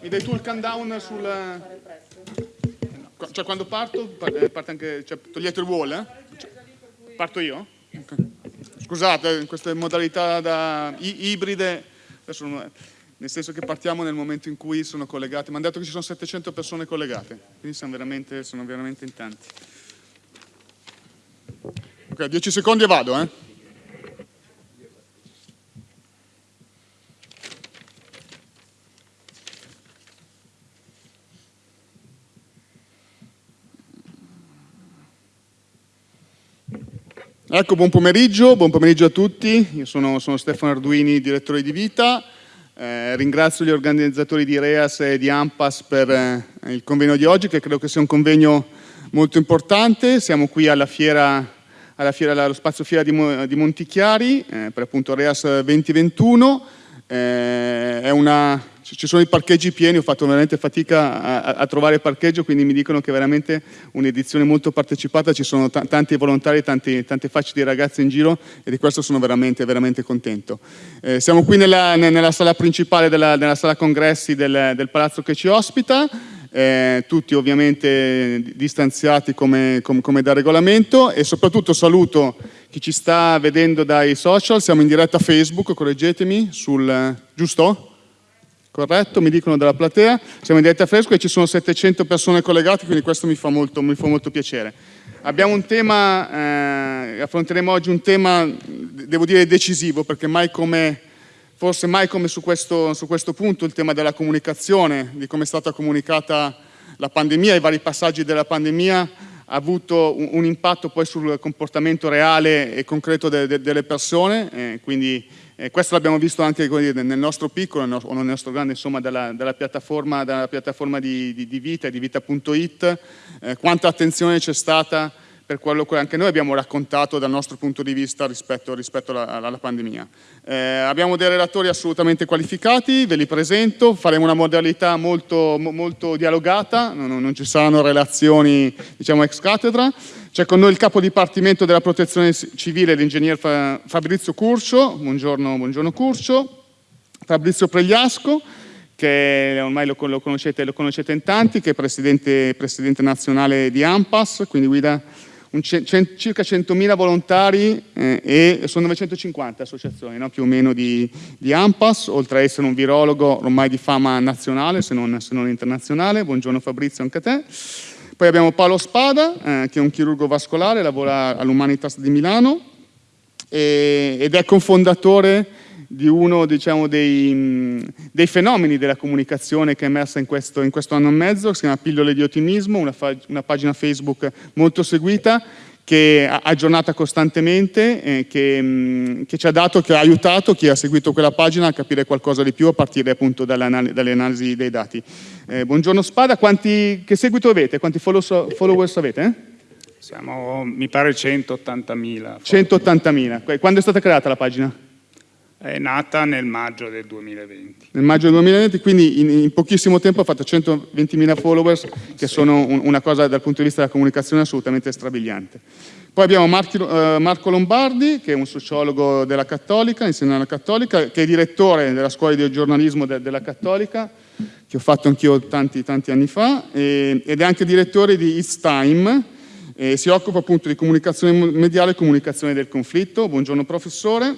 mi dai tu il countdown sul... Cioè quando parto, eh, parte anche, cioè, togliete il wall, eh? Parto io? Okay. Scusate, queste modalità da ibride, adesso, nel senso che partiamo nel momento in cui sono collegate, mi hanno detto che ci sono 700 persone collegate, quindi sono veramente, sono veramente in tanti. Ok, 10 secondi e vado, eh? Ecco, buon pomeriggio, buon pomeriggio a tutti. Io sono, sono Stefano Arduini, direttore di Vita. Eh, ringrazio gli organizzatori di REAS e di AMPAS per eh, il convegno di oggi, che credo che sia un convegno molto importante. Siamo qui alla fiera, alla fiera allo spazio fiera di, di Montichiari, eh, per appunto REAS 2021. Eh, è una ci sono i parcheggi pieni, ho fatto veramente fatica a, a trovare parcheggio, quindi mi dicono che è veramente un'edizione molto partecipata, ci sono tanti volontari, tanti, tante facce di ragazzi in giro e di questo sono veramente, veramente contento. Eh, siamo qui nella, nella, sala principale della, della sala congressi del, del palazzo che ci ospita, eh, tutti ovviamente distanziati come, come, come, da regolamento e soprattutto saluto chi ci sta vedendo dai social, siamo in diretta Facebook, correggetemi, sul, giusto? Corretto, mi dicono dalla platea, siamo in diretta fresco e ci sono 700 persone collegate, quindi questo mi fa molto, mi fa molto piacere. Abbiamo un tema, eh, affronteremo oggi un tema, devo dire, decisivo, perché mai come, forse mai come su questo, su questo punto, il tema della comunicazione, di come è stata comunicata la pandemia, i vari passaggi della pandemia, ha avuto un, un impatto poi sul comportamento reale e concreto de, de, delle persone, eh, quindi eh, questo l'abbiamo visto anche dire, nel nostro piccolo o nel nostro grande, insomma, dalla, dalla piattaforma, dalla piattaforma di, di, di, Vita, di Vita.it, eh, quanta attenzione c'è stata per quello che anche noi abbiamo raccontato dal nostro punto di vista rispetto, rispetto alla, alla, pandemia. Eh, abbiamo dei relatori assolutamente qualificati, ve li presento, faremo una modalità molto, molto dialogata, non, non, ci saranno relazioni diciamo, ex cattedra. C'è con noi il capo dipartimento della protezione civile, l'ingegner Fabrizio Curcio, buongiorno, buongiorno Curcio, Fabrizio Pregliasco, che ormai lo, lo, conoscete, lo conoscete, in tanti, che è presidente, presidente nazionale di AMPAS, quindi guida circa 100.000 volontari eh, e sono 950 associazioni no? più o meno di, di, AMPAS, oltre a essere un virologo ormai di fama nazionale se non, se non internazionale. Buongiorno Fabrizio, anche a te. Poi abbiamo Paolo Spada, eh, che è un chirurgo vascolare, lavora all'Humanitas di Milano e, ed è cofondatore di uno diciamo, dei, dei, fenomeni della comunicazione che è emersa in questo, in questo anno e mezzo, si chiama Pillole di Ottimismo, una, una pagina Facebook molto seguita, che aggiornata costantemente, eh, che, mh, che, ci ha dato, che ha aiutato chi ha seguito quella pagina a capire qualcosa di più a partire appunto anal dalle analisi dei dati. Eh, buongiorno Spada, quanti, che seguito avete? Quanti follow followers avete? Eh? Siamo, mi pare, 180.000. 180.000. Quando è stata creata la pagina? È nata nel maggio del 2020. Nel maggio del 2020, quindi in, in pochissimo tempo ha fatto 120.000 followers, che sì. sono un, una cosa dal punto di vista della comunicazione assolutamente strabiliante. Poi abbiamo Marchi, uh, Marco Lombardi, che è un sociologo della Cattolica, insegna alla Cattolica, che è direttore della scuola di giornalismo de, della Cattolica, che ho fatto anch'io tanti, tanti anni fa, e, ed è anche direttore di It's Time, e si occupa appunto di comunicazione mediale e comunicazione del conflitto. Buongiorno professore.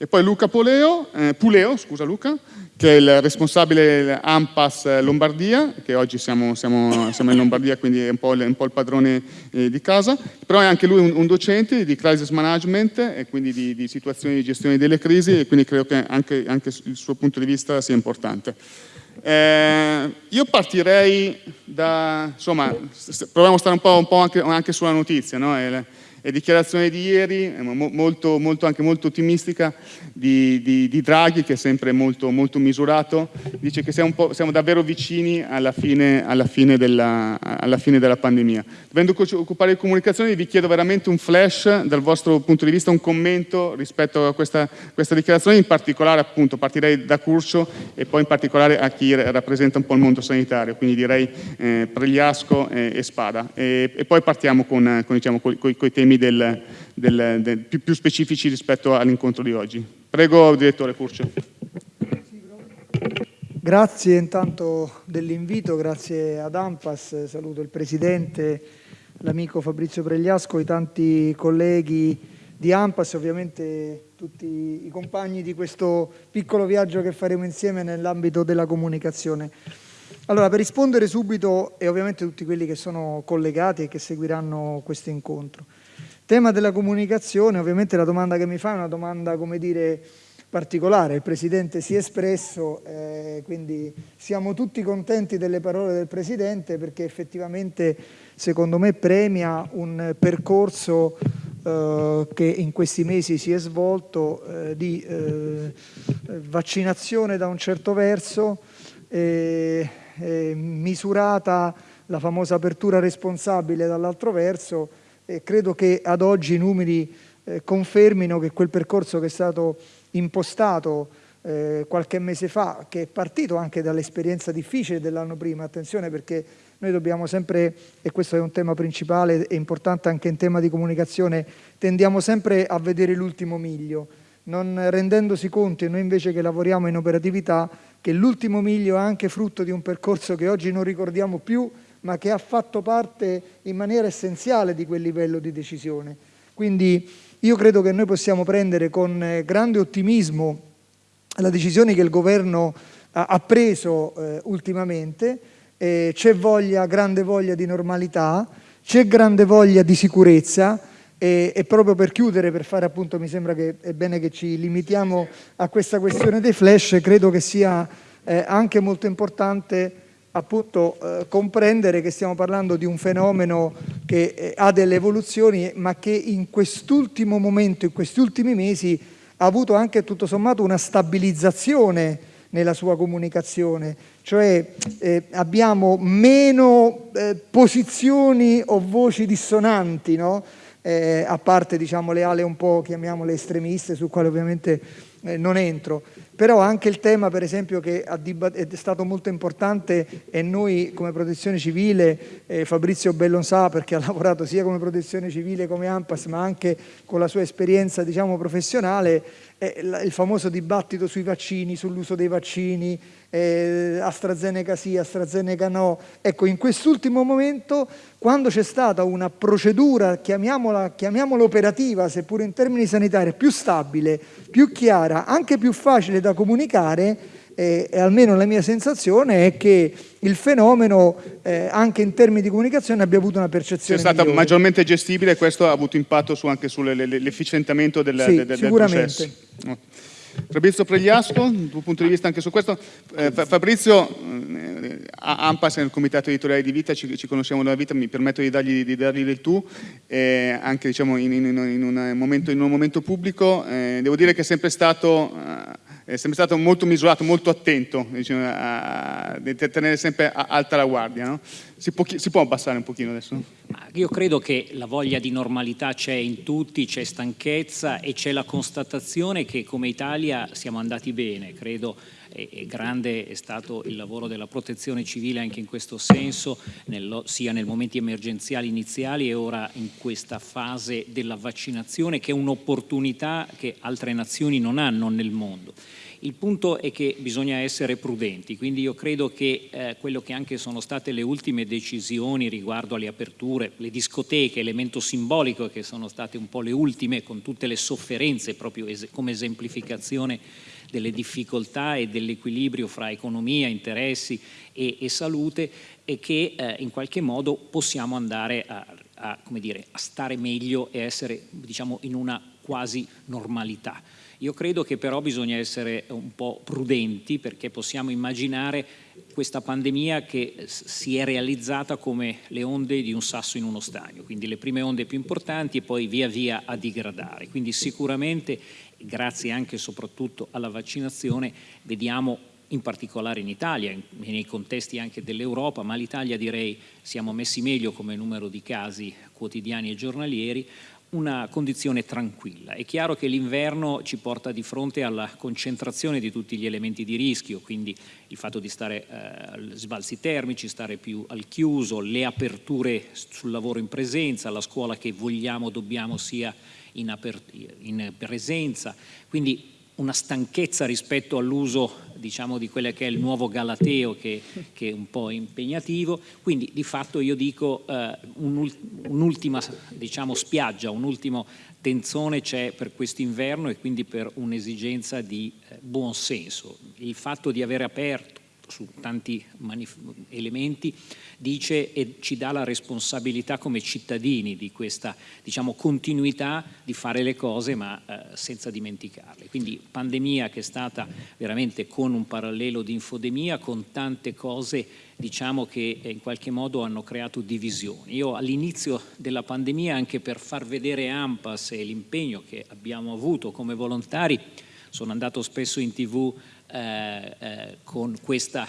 E poi Luca Poleo, eh, Puleo, scusa Luca, che è il responsabile AMPAS Lombardia, che oggi siamo, siamo, siamo in Lombardia, quindi è un po' il, un po il padrone eh, di casa, però è anche lui un, un, docente di crisis management e quindi di, di, situazioni di gestione delle crisi e quindi credo che anche, anche il suo punto di vista sia importante. Eh, io partirei da, insomma, proviamo a stare un po', un po anche, anche, sulla notizia, no? Dichiarazione di ieri, eh, molto, molto, anche molto ottimistica, di, di, di, Draghi, che è sempre molto, molto misurato, dice che siamo, siamo davvero vicini alla fine, alla, fine della, alla fine, della, pandemia. Dovendo occupare di comunicazione vi chiedo veramente un flash dal vostro punto di vista, un commento rispetto a questa, questa dichiarazione, in particolare appunto partirei da Curcio e poi in particolare a chi rappresenta un po' il mondo sanitario, quindi direi eh, Pregliasco e, e Spada. E, e, poi partiamo con, con, diciamo, con, con i temi temi del, del, del, più, più, specifici rispetto all'incontro di oggi. Prego, direttore Curcio. Grazie intanto dell'invito, grazie ad Ampas, saluto il Presidente, l'amico Fabrizio Pregliasco, i tanti colleghi di Ampas, ovviamente tutti i compagni di questo piccolo viaggio che faremo insieme nell'ambito della comunicazione. Allora, per rispondere subito, e ovviamente tutti quelli che sono collegati e che seguiranno questo incontro. Tema della comunicazione, ovviamente la domanda che mi fa è una domanda, come dire, particolare. Il Presidente si è espresso, eh, quindi siamo tutti contenti delle parole del Presidente perché effettivamente, secondo me, premia un percorso eh, che in questi mesi si è svolto eh, di eh, vaccinazione da un certo verso, misurata la famosa apertura responsabile dall'altro verso credo che ad oggi i numeri eh, confermino che quel percorso che è stato impostato eh, qualche mese fa, che è partito anche dall'esperienza difficile dell'anno prima, attenzione perché noi dobbiamo sempre, e questo è un tema principale e importante anche in tema di comunicazione, tendiamo sempre a vedere l'ultimo miglio, non rendendosi conto, e noi invece che lavoriamo in operatività, che l'ultimo miglio è anche frutto di un percorso che oggi non ricordiamo più, ma che ha fatto parte in maniera essenziale di quel livello di decisione. Quindi io credo che noi possiamo prendere con eh, grande ottimismo la decisione che il Governo ha preso eh, ultimamente, eh, c'è voglia, grande voglia di normalità, c'è grande voglia di sicurezza, e, e, proprio per chiudere, per fare appunto, mi sembra che è bene che ci limitiamo a questa questione dei flash, credo che sia eh, anche molto importante appunto eh, comprendere che stiamo parlando di un fenomeno che eh, ha delle evoluzioni ma che in quest'ultimo momento, in questi ultimi mesi ha avuto anche tutto sommato una stabilizzazione nella sua comunicazione, cioè eh, abbiamo meno eh, posizioni o voci dissonanti, no? eh, a parte diciamo, le ale un po' chiamiamole estremiste, su quale ovviamente eh, non entro, però anche il tema per esempio che è stato molto importante e noi come protezione civile, eh, Fabrizio Bellon sa perché ha lavorato sia come protezione civile come AMPAS ma anche con la sua esperienza diciamo, professionale, eh, il famoso dibattito sui vaccini, sull'uso dei vaccini, eh, AstraZeneca sì, AstraZeneca no. Ecco, in quest'ultimo momento, quando c'è stata una procedura, chiamiamola, chiamiamola operativa, seppur in termini sanitari, più stabile, più chiara, anche più facile da comunicare, eh, e almeno la mia sensazione è che il fenomeno eh, anche in termini di comunicazione abbia avuto una percezione È stata migliore. maggiormente gestibile e questo ha avuto impatto su, anche sull'efficientamento del, sì, del, del processo. Fabrizio Pregliasco, il tuo punto di vista anche su questo. Eh, Fabrizio, eh, AMPAS nel comitato editoriale di Vita, ci, ci, conosciamo da vita, mi permetto di dargli, di dargli del tu, eh, anche diciamo, in, in, in, un momento, in, un momento, pubblico. Eh, devo dire che è sempre stato eh, è sempre stato molto misurato, molto attento, diciamo, a, a, tenere sempre alta la guardia. No? Si, può, si, può, abbassare un pochino adesso? Io credo che la voglia di normalità c'è in tutti, c'è stanchezza e c'è la constatazione che come Italia siamo andati bene, credo e, grande è stato il lavoro della protezione civile anche in questo senso, nello, sia nei momenti emergenziali iniziali e ora in questa fase della vaccinazione che è un'opportunità che altre nazioni non hanno nel mondo. Il punto è che bisogna essere prudenti, quindi io credo che eh, quello che anche sono state le ultime decisioni riguardo alle aperture, le discoteche, elemento simbolico che sono state un po' le ultime con tutte le sofferenze proprio es come esemplificazione delle difficoltà e dell'equilibrio fra economia, interessi e, e salute e che eh, in qualche modo possiamo andare a, a, dire, a stare meglio e essere diciamo, in una quasi normalità. Io credo che però bisogna essere un po' prudenti perché possiamo immaginare questa pandemia che si è realizzata come le onde di un sasso in uno stagno, quindi le prime onde più importanti e poi via via a digradare. Quindi sicuramente, grazie anche e soprattutto alla vaccinazione, vediamo in particolare in Italia, nei contesti anche dell'Europa, ma l'Italia direi siamo messi meglio come numero di casi quotidiani e giornalieri, una condizione tranquilla. È chiaro che l'inverno ci porta di fronte alla concentrazione di tutti gli elementi di rischio, quindi il fatto di stare eh, sbalzi termici, stare più al chiuso, le aperture sul lavoro in presenza, la scuola che vogliamo, dobbiamo sia in, in presenza, quindi una stanchezza rispetto all'uso diciamo, di quello che è il nuovo Galateo che, che, è un po' impegnativo, quindi di fatto io dico eh, un'ultima diciamo, spiaggia, un'ultimo tenzone c'è per quest'inverno e quindi per un'esigenza di eh, buon senso. Il fatto di aver aperto su tanti elementi, dice e ci dà la responsabilità come cittadini di questa diciamo, continuità di fare le cose ma eh, senza dimenticarle. Quindi pandemia che è stata veramente con un parallelo di infodemia, con tante cose diciamo, che in qualche modo hanno creato divisioni. Io all'inizio della pandemia, anche per far vedere AMPAS e l'impegno che abbiamo avuto come volontari, sono andato spesso in tv eh, eh, con questa,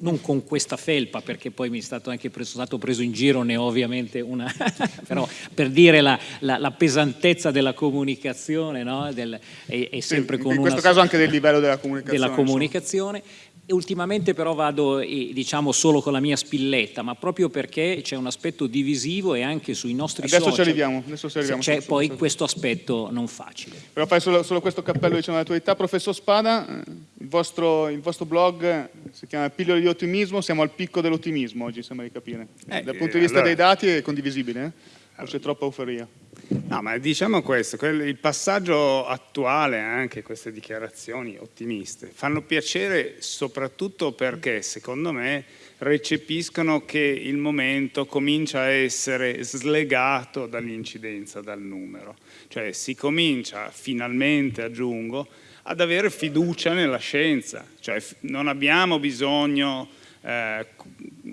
non con questa felpa perché poi mi è stato anche preso, stato preso in giro, ne ho ovviamente una, però per dire la, la, la pesantezza della comunicazione, no? Del, è, è sempre sì, con in questo caso anche del livello della comunicazione. Della comunicazione ultimamente però vado diciamo solo con la mia spilletta, ma proprio perché c'è un aspetto divisivo e anche sui nostri adesso social. Ci arriviamo, adesso ci arriviamo. C'è poi questo aspetto non facile. Però fai solo, solo questo cappello diciamo, dell'attualità. Professor Spada, eh, il vostro, il vostro, blog si chiama Pillole di ottimismo, siamo al picco dell'ottimismo oggi, sembra di capire. Eh, Dal punto di vista allora... dei dati è condivisibile, eh? o c'è troppa euforia? No, ma diciamo questo, il passaggio attuale, anche queste dichiarazioni ottimiste, fanno piacere soprattutto perché, secondo me, recepiscono che il momento comincia a essere slegato dall'incidenza, dal numero. Cioè si comincia finalmente, aggiungo, ad avere fiducia nella scienza. Cioè non abbiamo bisogno eh,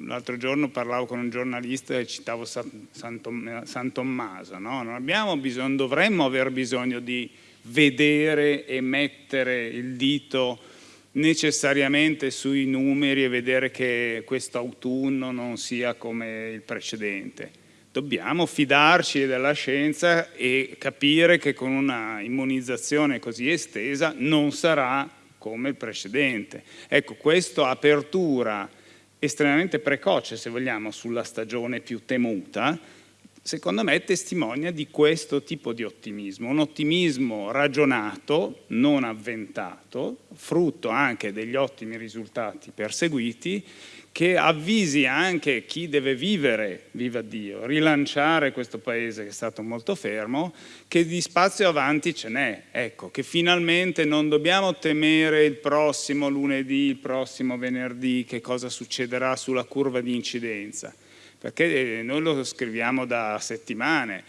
L'altro giorno parlavo con un giornalista e citavo San, San Tommaso, no? non, abbiamo bisogno, dovremmo aver bisogno di vedere e mettere il dito necessariamente sui numeri e vedere che questo autunno non sia come il precedente. Dobbiamo fidarci della scienza e capire che con una immunizzazione così estesa non sarà come il precedente. Ecco, questa apertura estremamente precoce, se vogliamo, sulla stagione più temuta, secondo me testimonia di questo tipo di ottimismo, un ottimismo ragionato, non avventato, frutto anche degli ottimi risultati perseguiti, che avvisi anche chi deve vivere, viva Dio, rilanciare questo paese che è stato molto fermo, che di spazio avanti ce n'è, ecco, che finalmente non dobbiamo temere il prossimo lunedì, il prossimo venerdì, che cosa succederà sulla curva di incidenza, perché noi lo scriviamo da settimane,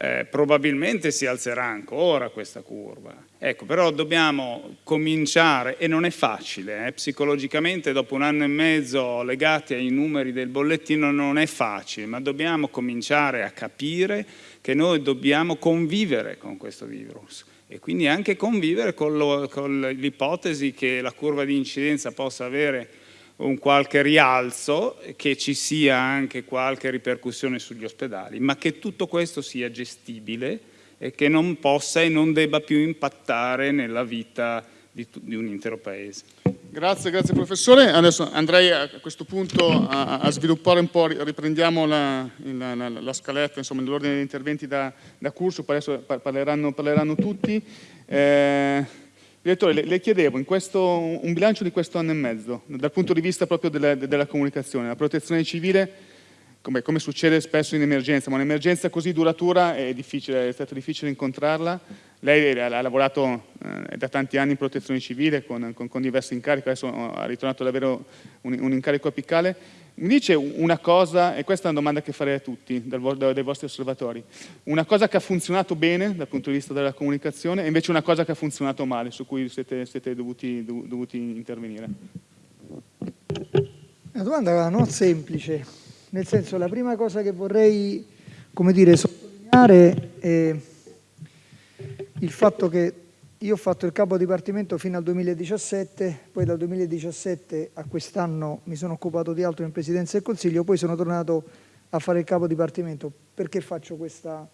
eh, probabilmente si alzerà ancora questa curva. Ecco, però dobbiamo cominciare, e non è facile, eh, psicologicamente dopo un anno e mezzo legati ai numeri del bollettino non è facile, ma dobbiamo cominciare a capire che noi dobbiamo convivere con questo virus e quindi anche convivere con, l'ipotesi che la curva di incidenza possa avere un qualche rialzo, che ci sia anche qualche ripercussione sugli ospedali, ma che tutto questo sia gestibile e che non possa e non debba più impattare nella vita di, di un intero paese. Grazie, grazie professore. Adesso andrei a questo punto a, a sviluppare un po', riprendiamo la, la, la, la scaletta, insomma, l'ordine degli interventi da, da poi adesso parleranno, parleranno tutti. Eh, Direttore, le, le chiedevo questo, un bilancio di questo anno e mezzo, dal punto di vista proprio della, della comunicazione, la protezione civile, come, come, succede spesso in emergenza, ma un'emergenza così duratura è difficile, è stato difficile incontrarla. Lei ha, lavorato eh, da tanti anni in protezione civile con, con, con diversi incarichi, adesso ha ritornato ad avere un, un incarico apicale. Mi dice una cosa, e questa è una domanda che farei a tutti dai vostri osservatori, una cosa che ha funzionato bene dal punto di vista della comunicazione e invece una cosa che ha funzionato male, su cui siete, siete dovuti, dovuti intervenire. Una domanda non semplice, nel senso la prima cosa che vorrei dire, sottolineare è il fatto che io ho fatto il capo dipartimento fino al 2017, poi dal 2017 a quest'anno mi sono occupato di altro in Presidenza del Consiglio, poi sono tornato a fare il capo dipartimento. Perché faccio questa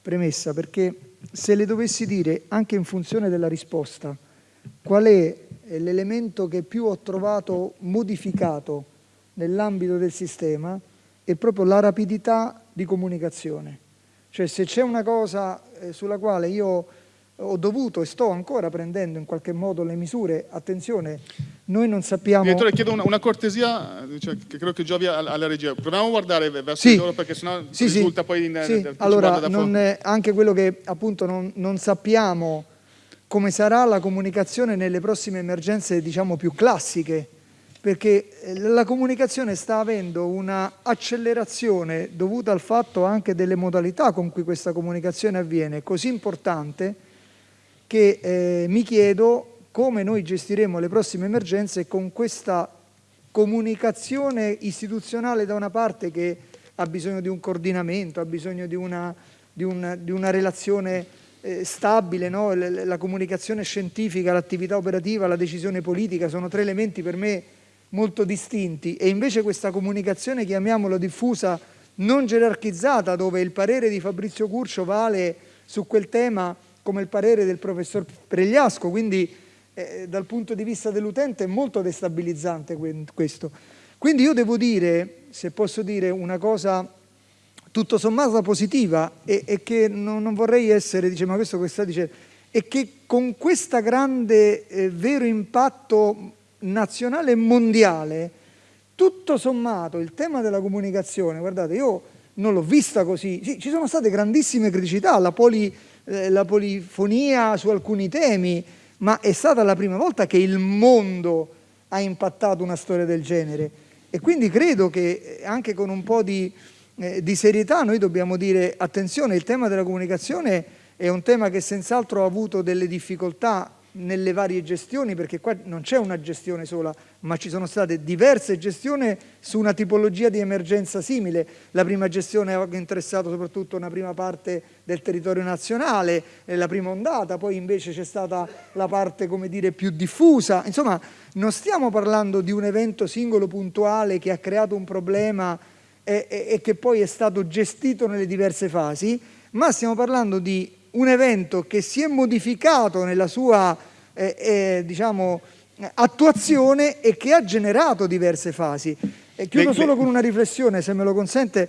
premessa? Perché se le dovessi dire, anche in funzione della risposta, qual è l'elemento che più ho trovato modificato nell'ambito del sistema, è proprio la rapidità di comunicazione. Cioè se c'è una cosa eh, sulla quale io ho dovuto e sto ancora prendendo in qualche modo le misure, attenzione, noi non sappiamo... Direttore, chiedo una, una cortesia, cioè, che credo che giovi alla regia. Proviamo a guardare verso sì. loro perché sennò sì, risulta sì. poi... In, sì. Allora, non, anche quello che appunto non, non, sappiamo come sarà la comunicazione nelle prossime emergenze, diciamo, più classiche, perché eh, la comunicazione sta avendo una accelerazione dovuta al fatto anche delle modalità con cui questa comunicazione avviene, così importante che eh, mi chiedo come noi gestiremo le prossime emergenze con questa comunicazione istituzionale da una parte che ha bisogno di un coordinamento, ha bisogno di una, di una, di una relazione eh, stabile, no? la, comunicazione scientifica, l'attività operativa, la decisione politica sono tre elementi per me molto distinti e invece questa comunicazione, chiamiamola diffusa, non gerarchizzata, dove il parere di Fabrizio Curcio vale su quel tema come il parere del professor Pregliasco, quindi eh, dal punto di vista dell'utente è molto destabilizzante questo. Quindi io devo dire, se posso dire una cosa tutto sommato positiva e, e che non, non, vorrei essere, dice ma questo che sta dicendo, è che con questo grande eh, vero impatto nazionale e mondiale, tutto sommato il tema della comunicazione, guardate io non l'ho vista così, sì, ci sono state grandissime criticità, la poli eh, la polifonia su alcuni temi, ma è stata la prima volta che il mondo ha impattato una storia del genere. E quindi credo che eh, anche con un po' di, eh, di serietà noi dobbiamo dire attenzione, il tema della comunicazione è un tema che senz'altro ha avuto delle difficoltà nelle varie gestioni, perché qua non c'è una gestione sola, ma ci sono state diverse gestioni su una tipologia di emergenza simile. La prima gestione ha interessato soprattutto una prima parte del territorio nazionale, la prima ondata, poi invece c'è stata la parte dire, più diffusa. Insomma, non stiamo parlando di un evento singolo puntuale che ha creato un problema e, e, e che poi è stato gestito nelle diverse fasi, ma stiamo parlando di un evento che si è modificato nella sua eh, eh, diciamo, attuazione e che ha generato diverse fasi. E chiudo beh, solo con una riflessione, se me lo consente.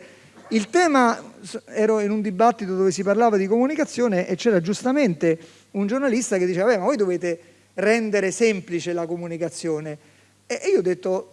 Il tema, ero in un dibattito dove si parlava di comunicazione e c'era giustamente un giornalista che diceva, ma voi dovete rendere semplice la comunicazione. E io ho detto,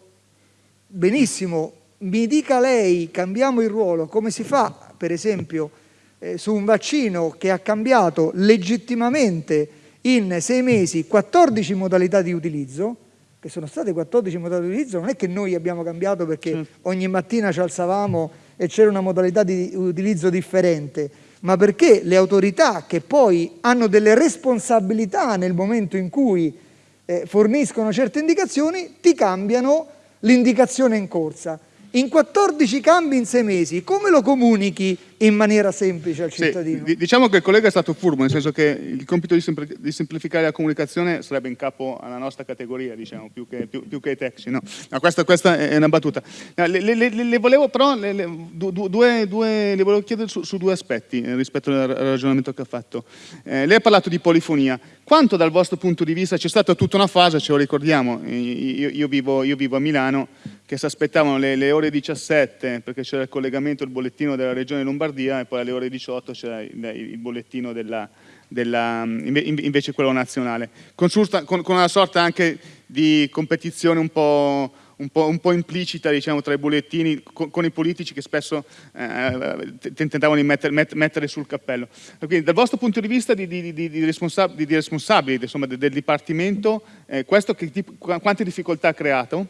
benissimo, mi dica lei, cambiamo il ruolo, come si fa, per esempio, eh, su un vaccino che ha cambiato legittimamente in sei mesi 14 modalità di utilizzo, che sono state 14 modalità di utilizzo, non è che noi abbiamo cambiato perché certo. ogni mattina ci alzavamo e c'era una modalità di utilizzo differente, ma perché le autorità che poi hanno delle responsabilità nel momento in cui eh, forniscono certe indicazioni, ti cambiano l'indicazione in corsa. In 14 cambi in 6 mesi, come lo comunichi in maniera semplice al cittadino? Sì, diciamo che il collega è stato furbo, nel senso che il compito di, sempl di semplificare la comunicazione sarebbe in capo alla nostra categoria, diciamo, più che, più, più che ai taxi. No? no questa, questa, è una battuta. No, le, le, le, volevo però, le, due, due, le volevo chiedere su, su, due aspetti eh, rispetto al ragionamento che ha fatto. Eh, lei ha parlato di polifonia. Quanto dal vostro punto di vista c'è stata tutta una fase, ce lo ricordiamo, io, io, vivo, io vivo, a Milano, che si aspettavano le, le, ore 17 perché c'era il collegamento, il bollettino della regione Lombardia e poi alle ore 18 c'era il, il, bollettino della, della, invece quello nazionale, con, con, una sorta anche di competizione un po' un po', un po implicita diciamo, tra i bollettini con, con, i politici che spesso eh, tentavano di metter, met, mettere sul cappello. Quindi dal vostro punto di vista di, di, di, di responsab responsabili insomma, del, del Dipartimento, eh, questo che, quante difficoltà ha creato?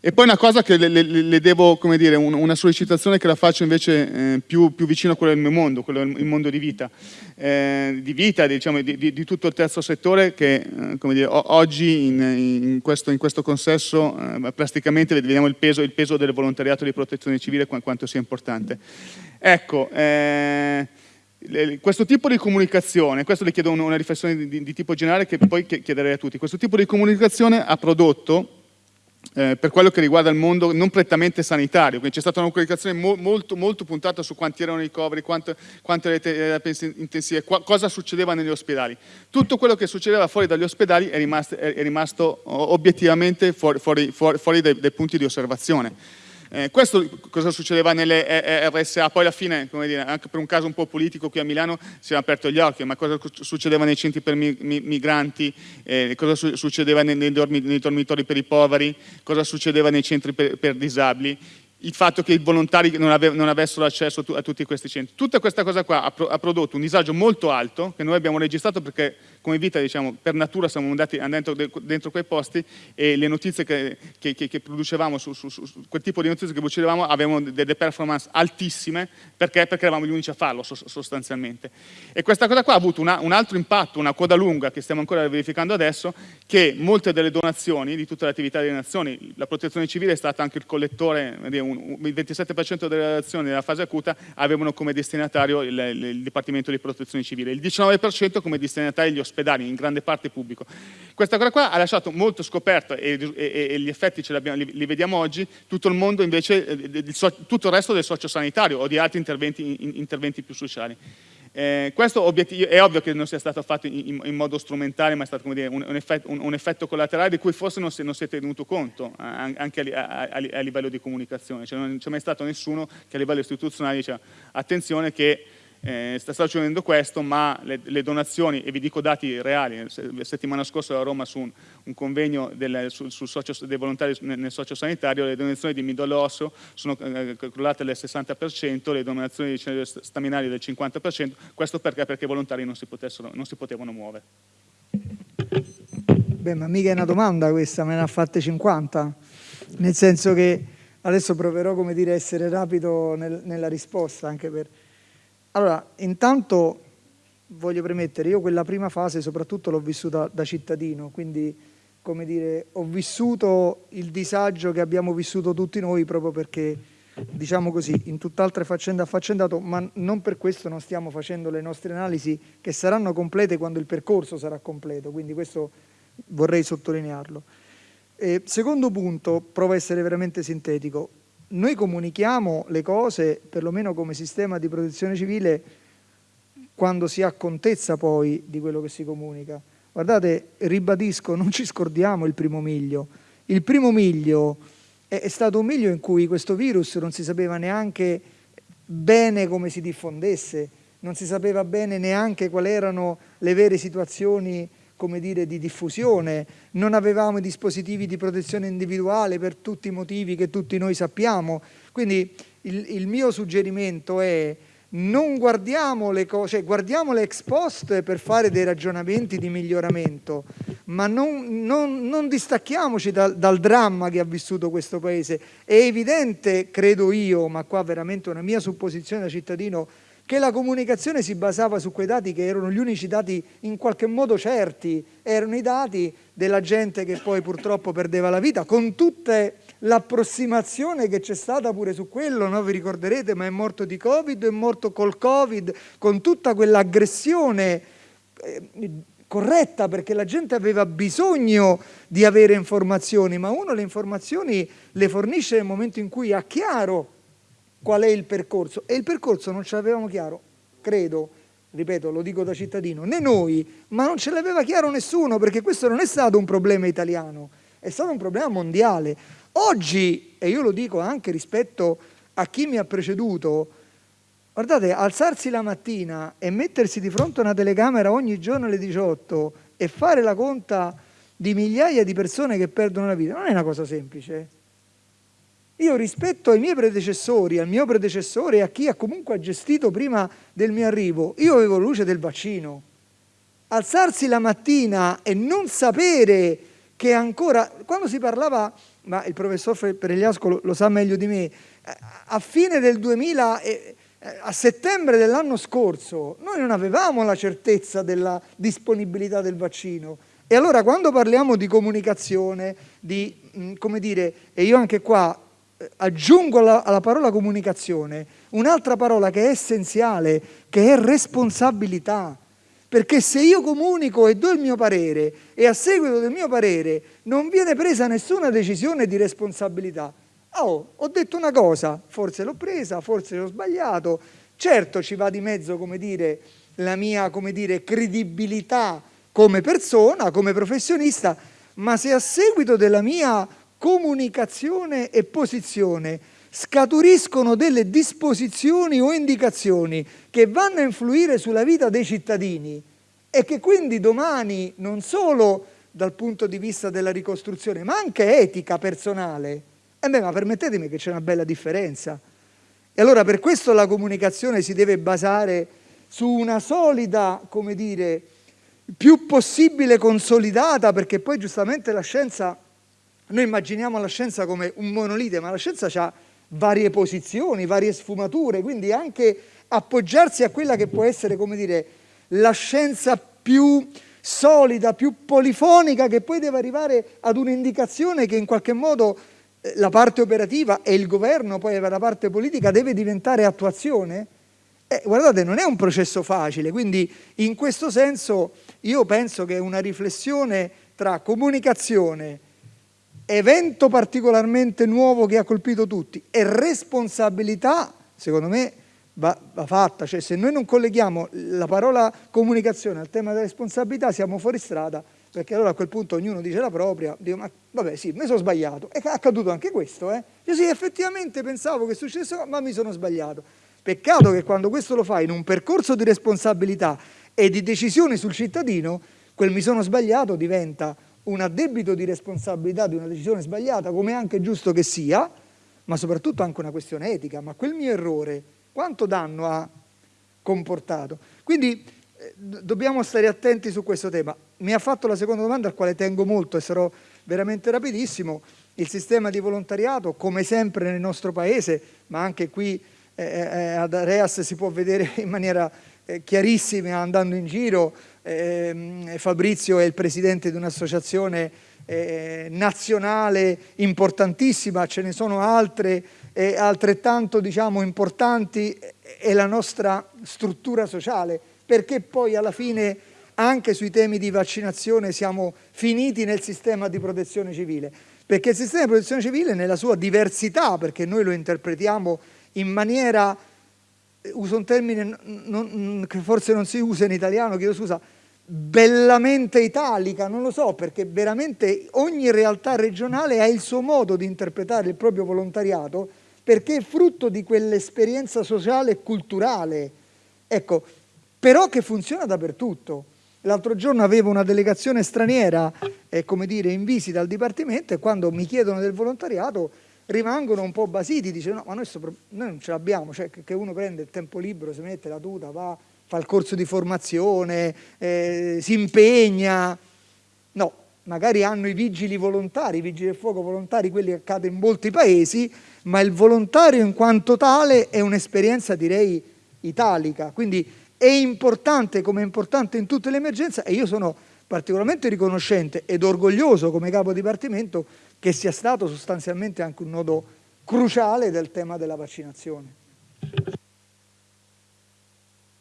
E poi una cosa che le, le, le devo, come dire, un, una sollecitazione che la faccio invece eh, più, più, vicino a quello del mio mondo, quello del mondo di vita, eh, di vita, diciamo, di, di, di, tutto il terzo settore che, eh, come dire, oggi in, in, questo, in, questo, consesso eh, plasticamente vediamo il peso, il peso, del volontariato di protezione civile quanto sia importante. Ecco, eh, questo tipo di comunicazione, questo le chiedo una riflessione di, di tipo generale che poi chiederei a tutti, questo tipo di comunicazione ha prodotto eh, per quello che riguarda il mondo non prettamente sanitario, quindi c'è stata una comunicazione mo molto, molto, puntata su quanti erano i ricoveri, quante, quante le terapie intensive, cosa succedeva negli ospedali. Tutto quello che succedeva fuori dagli ospedali è rimasto, è rimasto obiettivamente fuori, fuori, fuori, fuori dai, dai punti di osservazione. Eh, questo cosa succedeva nelle RSA, poi alla fine, come dire, anche per un caso un po' politico qui a Milano si è aperto gli occhi, ma cosa succedeva nei centri per migranti, eh, cosa su succedeva nei, nei, dormi nei, dormitori per i poveri, cosa succedeva nei centri per, per disabili, il fatto che i volontari non, ave non avessero accesso a tutti questi centri. Tutta questa cosa qua ha, pro ha prodotto un disagio molto alto che noi abbiamo registrato perché come vita diciamo, per natura siamo andati dentro, dentro quei posti e le notizie che, che, che producevamo, su, su, su, quel tipo di notizie che producevamo avevano delle performance altissime perché, perché eravamo gli unici a farlo sostanzialmente. E questa cosa qua ha avuto una, un altro impatto, una coda lunga che stiamo ancora verificando adesso, che molte delle donazioni di tutte le attività delle nazioni, la protezione civile è stata anche il collettore, il 27% delle relazioni della fase acuta avevano come destinatario il, il, il Dipartimento di Protezione Civile, il 19% come destinatario gli ospedali ospedali, in grande parte pubblico. Questa cosa qua ha lasciato molto scoperto e, e, e gli effetti li, li, vediamo oggi, tutto il mondo invece, eh, tutto il resto del sociosanitario o di altri interventi, interventi più sociali. Eh, questo è ovvio che non sia stato fatto in, in modo strumentale, ma è stato dire, un, un, effetto, un, un, effetto, collaterale di cui forse non si, non si è tenuto conto eh, anche a, a, a, a, livello di comunicazione. Cioè non c'è mai stato nessuno che a livello istituzionale dice attenzione che eh, sta succedendo questo, ma le, le, donazioni, e vi dico dati reali, la settimana scorsa a Roma su un, un convegno del, sul, sul socio, dei volontari nel, nel sociosanitario, le donazioni di midollo osseo sono eh, calcolate del 60%, le donazioni di cenere staminali del 50%, questo perché? Perché i volontari non si, non si potevano muovere. Beh, ma mica è una domanda questa, me ne ha fatte 50, nel senso che adesso proverò come dire, a essere rapido nel, nella risposta, anche per allora, intanto voglio premettere, io quella prima fase soprattutto l'ho vissuta da cittadino, quindi come dire, ho vissuto il disagio che abbiamo vissuto tutti noi proprio perché, diciamo così, in tutt'altre faccende affaccendato, ma non per questo non stiamo facendo le nostre analisi che saranno complete quando il percorso sarà completo, quindi questo vorrei sottolinearlo. E secondo punto, provo a essere veramente sintetico, noi comunichiamo le cose, perlomeno come sistema di protezione civile, quando si ha contezza poi di quello che si comunica. Guardate, ribadisco, non ci scordiamo il primo miglio. Il primo miglio è, stato un miglio in cui questo virus non si sapeva neanche bene come si diffondesse, non si sapeva bene neanche quali erano le vere situazioni come dire, di diffusione, non avevamo i dispositivi di protezione individuale per tutti i motivi che tutti noi sappiamo. Quindi il, il mio suggerimento è non guardiamo le cose, cioè guardiamo le ex post per fare dei ragionamenti di miglioramento, ma non, non, non distacchiamoci dal, dal, dramma che ha vissuto questo Paese. È evidente, credo io, ma qua veramente una mia supposizione da cittadino, che la comunicazione si basava su quei dati che erano gli unici dati in qualche modo certi, erano i dati della gente che poi purtroppo perdeva la vita, con tutta l'approssimazione che c'è stata pure su quello, no? vi ricorderete, ma è morto di Covid, è morto col Covid, con tutta quell'aggressione eh, corretta perché la gente aveva bisogno di avere informazioni, ma uno le informazioni le fornisce nel momento in cui ha chiaro qual è il percorso e il percorso non ce l'avevamo chiaro, credo, ripeto, lo dico da cittadino, né noi, ma non ce l'aveva chiaro nessuno perché questo non è stato un problema italiano, è stato un problema mondiale. Oggi, e io lo dico anche rispetto a chi mi ha preceduto, guardate, alzarsi la mattina e mettersi di fronte a una telecamera ogni giorno alle 18 e fare la conta di migliaia di persone che perdono la vita non è una cosa semplice. Io rispetto ai miei predecessori, al mio predecessore e a chi ha comunque gestito prima del mio arrivo, io avevo luce del vaccino. Alzarsi la mattina e non sapere che ancora, quando si parlava, ma il professor Peregliasco lo, lo sa meglio di me, a fine del 2000, a settembre dell'anno scorso, noi non avevamo la certezza della disponibilità del vaccino. E allora quando parliamo di comunicazione, di, come dire, e io anche qua aggiungo alla, alla parola comunicazione un'altra parola che è essenziale, che è responsabilità. Perché se io comunico e do il mio parere e a seguito del mio parere non viene presa nessuna decisione di responsabilità, oh, ho detto una cosa, forse l'ho presa, forse l'ho sbagliato, certo ci va di mezzo, come dire, la mia, come dire, credibilità come persona, come professionista, ma se a seguito della mia comunicazione e posizione scaturiscono delle disposizioni o indicazioni che vanno a influire sulla vita dei cittadini e che quindi domani non solo dal punto di vista della ricostruzione ma anche etica personale, eh beh, ma permettetemi che c'è una bella differenza. E allora per questo la comunicazione si deve basare su una solida, come dire, più possibile consolidata, perché poi giustamente la scienza, noi immaginiamo la scienza come un monolite, ma la scienza ha varie posizioni, varie sfumature, quindi anche appoggiarsi a quella che può essere, come dire, la scienza più solida, più polifonica, che poi deve arrivare ad un'indicazione che in qualche modo eh, la parte operativa e il governo, poi la parte politica, deve diventare attuazione? Eh, guardate, non è un processo facile, quindi in questo senso io penso che una riflessione tra comunicazione, evento particolarmente nuovo che ha colpito tutti e responsabilità, secondo me, va, va, fatta. Cioè, se noi non colleghiamo la parola comunicazione al tema della responsabilità, siamo fuori strada, perché allora a quel punto ognuno dice la propria, dico, ma vabbè sì, mi sono sbagliato. È accaduto anche questo, eh? Io sì, effettivamente pensavo che successe, ma mi sono sbagliato. Peccato che quando questo lo fai in un percorso di responsabilità e di decisione sul cittadino, quel mi sono sbagliato diventa un addebito di responsabilità di una decisione sbagliata, come è anche giusto che sia, ma soprattutto anche una questione etica. Ma quel mio errore quanto danno ha comportato? Quindi eh, dobbiamo stare attenti su questo tema. Mi ha fatto la seconda domanda al quale tengo molto e sarò veramente rapidissimo. Il sistema di volontariato, come sempre nel nostro paese, ma anche qui eh, eh ad Areas si può vedere in maniera eh, chiarissima andando in giro, eh, Fabrizio è il presidente di un'associazione eh, nazionale importantissima, ce ne sono altre eh, altrettanto diciamo, importanti, è la nostra struttura sociale, perché poi alla fine anche sui temi di vaccinazione siamo finiti nel sistema di protezione civile, perché il sistema di protezione civile nella sua diversità, perché noi lo interpretiamo in maniera, uso un termine non, che forse non si usa in italiano, chiedo scusa, bellamente italica, non lo so, perché veramente ogni realtà regionale ha il suo modo di interpretare il proprio volontariato perché è frutto di quell'esperienza sociale e culturale, ecco, però che funziona dappertutto. L'altro giorno avevo una delegazione straniera, eh, come dire, in visita al Dipartimento e quando mi chiedono del volontariato rimangono un po' basiti, dicono no, ma noi, sopra, noi non ce l'abbiamo, cioè che uno prende il tempo libero, si mette la tuta, va fa il corso di formazione, eh, si impegna. No, magari hanno i vigili volontari, i vigili del fuoco volontari, quelli che accadono in molti paesi, ma il volontario in quanto tale è un'esperienza direi italica, quindi è importante come è importante in tutte le emergenze e io sono particolarmente riconoscente ed orgoglioso come capo dipartimento che sia stato sostanzialmente anche un nodo cruciale del tema della vaccinazione.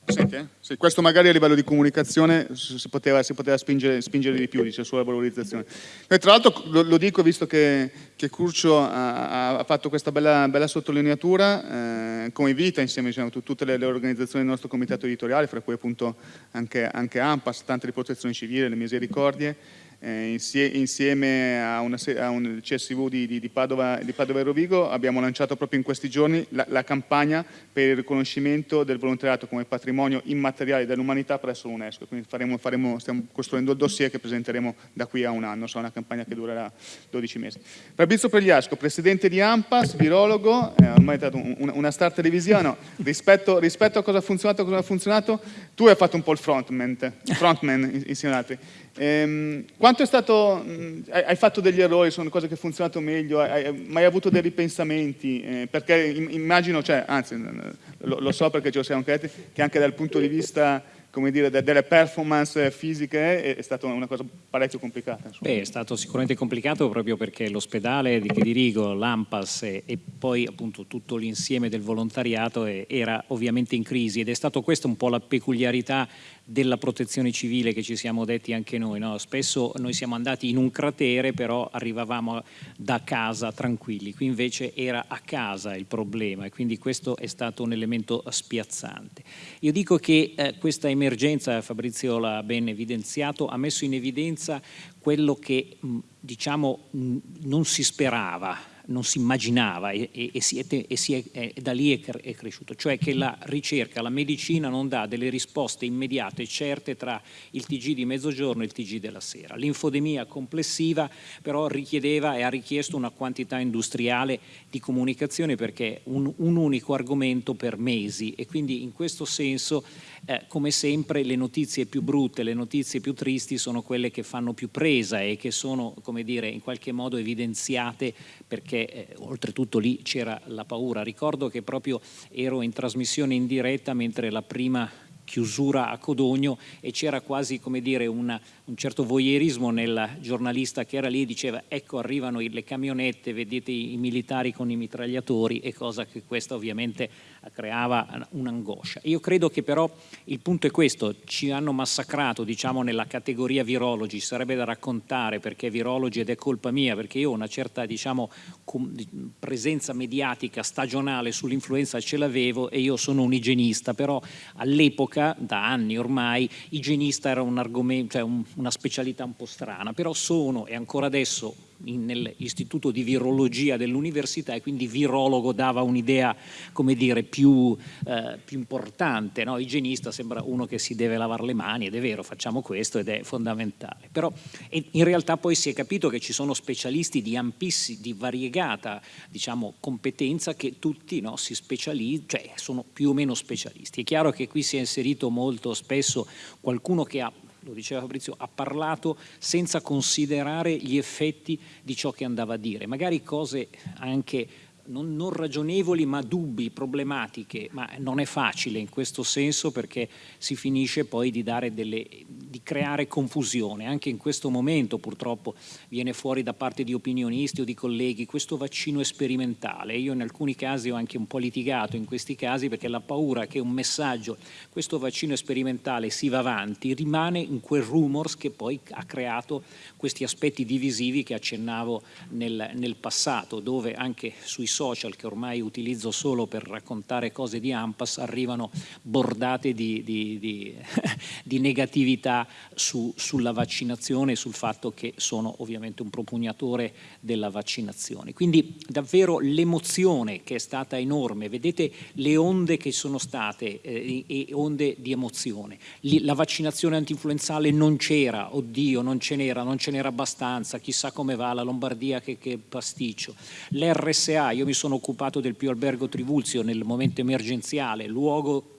Senti, eh? sì, questo magari a livello di comunicazione si poteva, si poteva spingere, spingere, di più, dice, sulla valorizzazione. E tra l'altro lo, lo, dico visto che, che Curcio ha, ha, fatto questa bella, bella sottolineatura, eh, Vita, insieme diciamo, tutte le, le, organizzazioni del nostro comitato editoriale, fra cui appunto anche, anche AMPAS, tante di protezione civile, le misericordie, eh, insieme a, una, a, un CSV di, di, di, Padova, di, Padova, e Rovigo abbiamo lanciato proprio in questi giorni la, la, campagna per il riconoscimento del volontariato come patrimonio immateriale dell'umanità presso l'UNESCO. Quindi faremo, faremo, stiamo costruendo il dossier che presenteremo da qui a un anno, sarà una campagna che durerà 12 mesi. Fabrizio Pregliasco, presidente di AMPAS, virologo, eh, ormai è stato un, una star televisione, rispetto, rispetto, a cosa ha funzionato, cosa ha funzionato, tu hai fatto un po' il frontman, frontman insieme ad altri. Ehm, quanto è stato, mh, hai fatto degli errori, sono cose che hanno funzionato meglio, hai, mai avuto dei ripensamenti? Eh, perché immagino, cioè, anzi lo, lo, so perché ce lo siamo creati, che anche dal punto di vista come dire, delle performance fisiche è, stata una cosa parecchio complicata. Beh, è stato sicuramente complicato proprio perché l'ospedale che dirigo, l'AMPAS e, e, poi appunto tutto l'insieme del volontariato era ovviamente in crisi ed è stato questa un po' la peculiarità della protezione civile che ci siamo detti anche noi. No? Spesso noi siamo andati in un cratere però arrivavamo da casa tranquilli, qui invece era a casa il problema e quindi questo è stato un elemento spiazzante. Io dico che eh, questa emergenza, Fabrizio l'ha ben evidenziato, ha messo in evidenza quello che diciamo non si sperava non si immaginava e, e, e, si è, e si è, è, da lì è, cresciuto, cioè che la ricerca, la medicina non dà delle risposte immediate e certe tra il TG di mezzogiorno e il TG della sera. L'infodemia complessiva però richiedeva e ha richiesto una quantità industriale di comunicazione perché un, un unico argomento per mesi e quindi in questo senso eh, come sempre le notizie più brutte, le notizie più tristi sono quelle che fanno più presa e che sono come dire in qualche modo evidenziate perché eh, oltretutto lì c'era la paura. Ricordo che proprio ero in trasmissione in diretta mentre la prima chiusura a Codogno e c'era quasi come dire una, un certo voyeurismo nel giornalista che era lì e diceva ecco arrivano le camionette, vedete i militari con i mitragliatori e cosa che questa ovviamente creava un'angoscia. Io credo che però il punto è questo, ci hanno massacrato diciamo nella categoria virologi, sarebbe da raccontare perché virologi ed è colpa mia perché io ho una certa diciamo presenza mediatica stagionale sull'influenza ce l'avevo e io sono un igienista, però all'epoca da anni ormai igienista era un cioè un, una specialità un po' strana, però sono e ancora adesso nell'istituto di virologia dell'università e quindi virologo dava un'idea come dire più, eh, più importante, no? igienista sembra uno che si deve lavare le mani ed è vero facciamo questo ed è fondamentale, però in realtà poi si è capito che ci sono specialisti di ampissi, di variegata diciamo, competenza che tutti no, si specializzano, cioè sono più o meno specialisti. È chiaro che qui si è inserito molto spesso qualcuno che ha lo diceva Fabrizio, ha parlato senza considerare gli effetti di ciò che andava a dire, magari cose anche non, non, ragionevoli ma dubbi, problematiche, ma non è facile in questo senso perché si finisce poi di, delle, di, creare confusione. Anche in questo momento purtroppo viene fuori da parte di opinionisti o di colleghi questo vaccino sperimentale. Io in alcuni casi ho anche un po' litigato in questi casi perché la paura che un messaggio, questo vaccino sperimentale si va avanti, rimane in quel rumors che poi ha creato questi aspetti divisivi che accennavo nel, nel passato, dove anche sui social che ormai utilizzo solo per raccontare cose di Ampas arrivano bordate di, di, di, di negatività su, sulla vaccinazione e sul fatto che sono ovviamente un propugnatore della vaccinazione. Quindi davvero l'emozione che è stata enorme, vedete le onde che sono state eh, e onde di emozione. La vaccinazione antinfluenzale non c'era, oddio non ce n'era, non ce n'era abbastanza, chissà come va la Lombardia che, che pasticcio. L'RSA, io mi sono occupato del più albergo Trivulzio nel momento emergenziale, luogo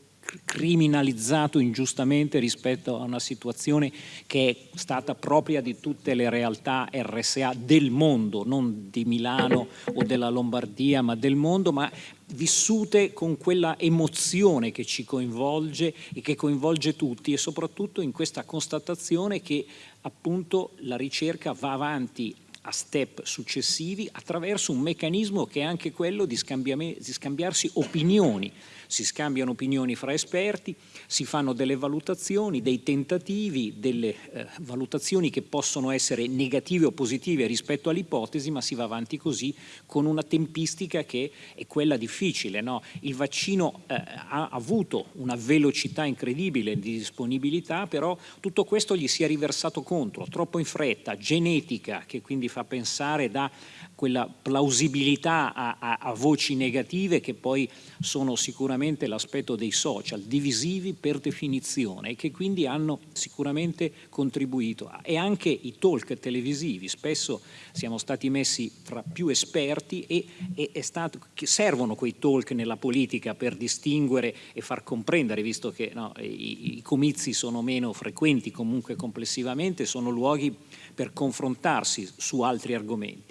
criminalizzato ingiustamente rispetto a una situazione che è stata propria di tutte le realtà RSA del mondo, non di Milano o della Lombardia, ma del mondo, ma vissute con quella emozione che ci coinvolge e che coinvolge tutti e soprattutto in questa constatazione che appunto la ricerca va avanti a step successivi attraverso un meccanismo che è anche quello di, di scambiarsi opinioni si scambiano opinioni fra esperti, si fanno delle valutazioni, dei tentativi, delle eh, valutazioni che possono essere negative o positive rispetto all'ipotesi, ma si va avanti così con una tempistica che è quella difficile. No? Il vaccino eh, ha avuto una velocità incredibile di disponibilità, però tutto questo gli si è riversato contro, troppo in fretta, genetica, che quindi fa pensare da quella plausibilità a, a, a voci negative che poi sono sicuramente l'aspetto dei social, divisivi per definizione e che quindi hanno sicuramente contribuito. E anche i talk televisivi, spesso siamo stati messi fra più esperti e, e stato, servono quei talk nella politica per distinguere e far comprendere, visto che no, i, i comizi sono meno frequenti comunque complessivamente, sono luoghi per confrontarsi su altri argomenti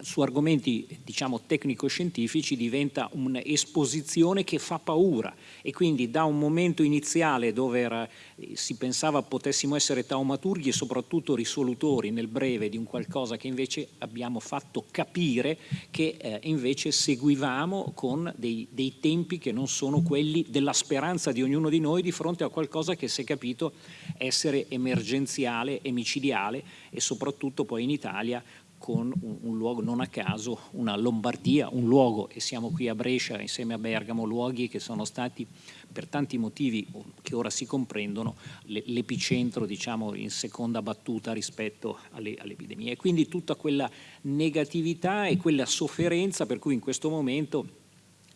su argomenti diciamo tecnico-scientifici diventa un'esposizione che fa paura. E quindi da un momento iniziale dove era, si pensava potessimo essere taumaturghi e soprattutto risolutori nel breve di un qualcosa che invece abbiamo fatto capire che eh, invece seguivamo con dei, dei tempi che non sono quelli della speranza di ognuno di noi di fronte a qualcosa che si è capito essere emergenziale, emicidiale e soprattutto poi in Italia con un, un, luogo, non a caso, una Lombardia, un luogo, e siamo qui a Brescia insieme a Bergamo, luoghi che sono stati per tanti motivi che ora si comprendono l'epicentro diciamo in seconda battuta rispetto alle, all'epidemia. E quindi tutta quella negatività e quella sofferenza per cui in questo momento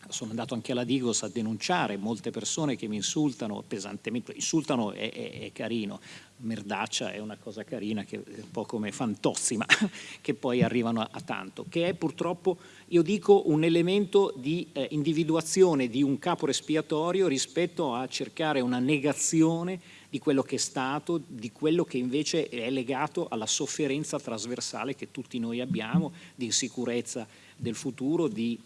sono andato anche alla Digos a denunciare molte persone che mi insultano pesantemente, insultano è, è, è carino, merdaccia è una cosa carina, che è un po' come fantozzi, ma che poi arrivano a, tanto, che è purtroppo, io dico, un elemento di eh, individuazione di un capo espiatorio rispetto a cercare una negazione di quello che è stato, di quello che invece è legato alla sofferenza trasversale che tutti noi abbiamo, di insicurezza del futuro, di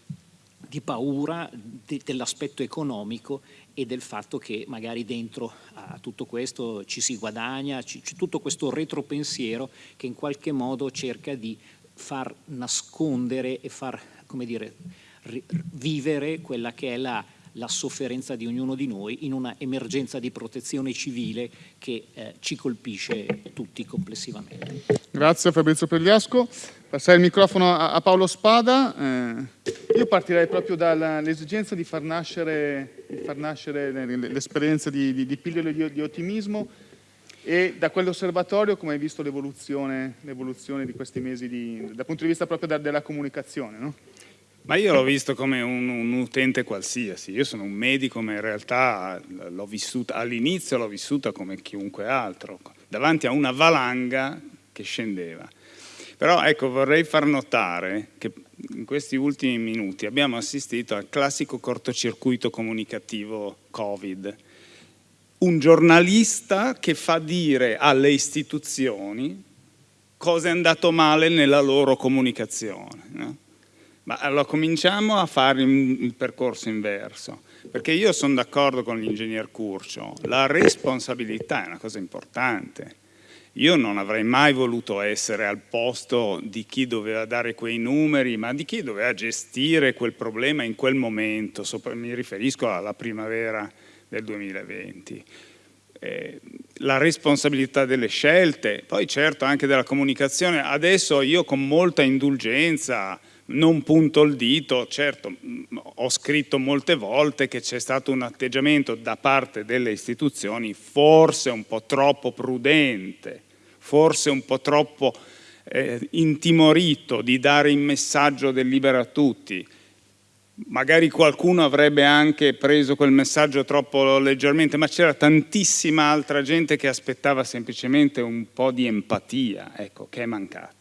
di paura de, dell'aspetto economico e del fatto che magari dentro a tutto questo ci si guadagna, c'è tutto questo retropensiero che in qualche modo cerca di far nascondere e far come dire, vivere quella che è la la sofferenza di ognuno di noi in una emergenza di protezione civile che eh, ci colpisce tutti complessivamente. Grazie Fabrizio Pregliasco. Passare il microfono a, a Paolo Spada. Eh, io partirei proprio dall'esigenza di far nascere, nascere l'esperienza di, di, di pillole di, di ottimismo e da quell'osservatorio come hai visto l'evoluzione di questi mesi di, dal punto di vista proprio della comunicazione? No? Ma io l'ho visto come un, un, utente qualsiasi, io sono un medico ma in realtà l'ho vissuta, all'inizio l'ho vissuta come chiunque altro, davanti a una valanga che scendeva. Però ecco vorrei far notare che in questi ultimi minuti abbiamo assistito al classico cortocircuito comunicativo Covid, un giornalista che fa dire alle istituzioni cosa è andato male nella loro comunicazione. No? Ma allora cominciamo a fare il percorso inverso, perché io sono d'accordo con l'ingegner Curcio, la responsabilità è una cosa importante. Io non avrei mai voluto essere al posto di chi doveva dare quei numeri, ma di chi doveva gestire quel problema in quel momento, mi riferisco alla primavera del 2020. Eh, la responsabilità delle scelte, poi certo anche della comunicazione. Adesso io con molta indulgenza non punto il dito, certo ho scritto molte volte che c'è stato un atteggiamento da parte delle istituzioni forse un po' troppo prudente, forse un po' troppo eh, intimorito di dare il messaggio del libero a tutti. Magari qualcuno avrebbe anche preso quel messaggio troppo leggermente, ma c'era tantissima altra gente che aspettava semplicemente un po' di empatia, ecco, che è mancata.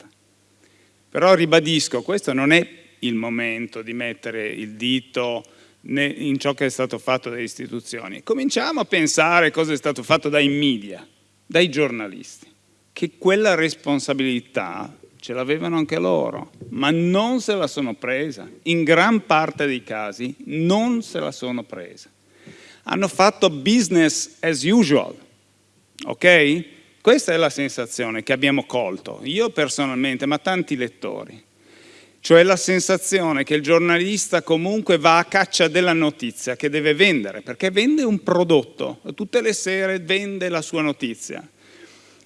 Però ribadisco, questo non è il momento di mettere il dito in ciò che è stato fatto dalle istituzioni. Cominciamo a pensare cosa è stato fatto dai media, dai giornalisti, che quella responsabilità ce l'avevano anche loro, ma non se la sono presa. In gran parte dei casi non se la sono presa. Hanno fatto business as usual, ok? Questa è la sensazione che abbiamo colto, io personalmente, ma tanti lettori. Cioè la sensazione che il giornalista comunque va a caccia della notizia che deve vendere, perché vende un prodotto, tutte le sere vende la sua notizia.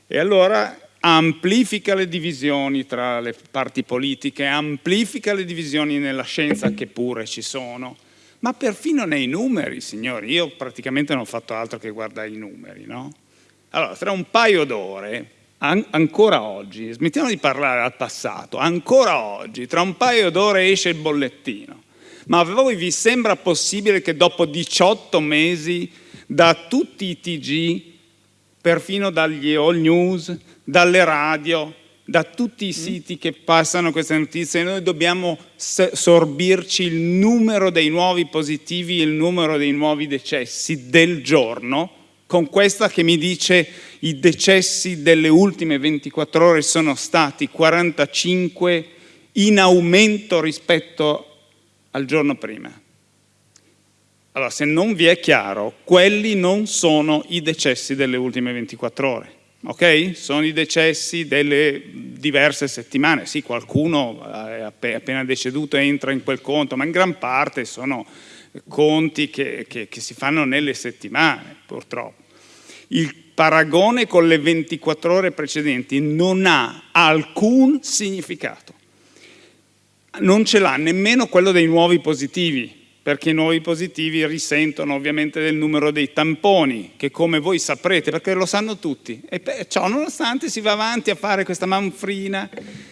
E allora amplifica le divisioni tra le parti politiche, amplifica le divisioni nella scienza che pure ci sono, ma perfino nei numeri, signori. Io praticamente non ho fatto altro che guardare i numeri, no? Allora, tra un paio d'ore, an ancora oggi, smettiamo di parlare al passato, ancora oggi, tra un paio d'ore esce il bollettino. Ma a voi vi sembra possibile che dopo 18 mesi da tutti i TG, perfino dagli all news, dalle radio, da tutti i mm. siti che passano queste notizie, noi dobbiamo sorbirci il numero dei nuovi positivi e il numero dei nuovi decessi del giorno, con questa che mi dice i decessi delle ultime 24 ore sono stati 45 in aumento rispetto al giorno prima. Allora, se non vi è chiaro, quelli non sono i decessi delle ultime 24 ore, ok? Sono i decessi delle diverse settimane. Sì, qualcuno è appena deceduto entra in quel conto, ma in gran parte sono conti che, che, che si fanno nelle settimane, purtroppo. Il paragone con le 24 ore precedenti non ha alcun significato. Non ce l'ha nemmeno quello dei nuovi positivi, perché i nuovi positivi risentono ovviamente del numero dei tamponi, che come voi saprete, perché lo sanno tutti, e ciò nonostante si va avanti a fare questa manfrina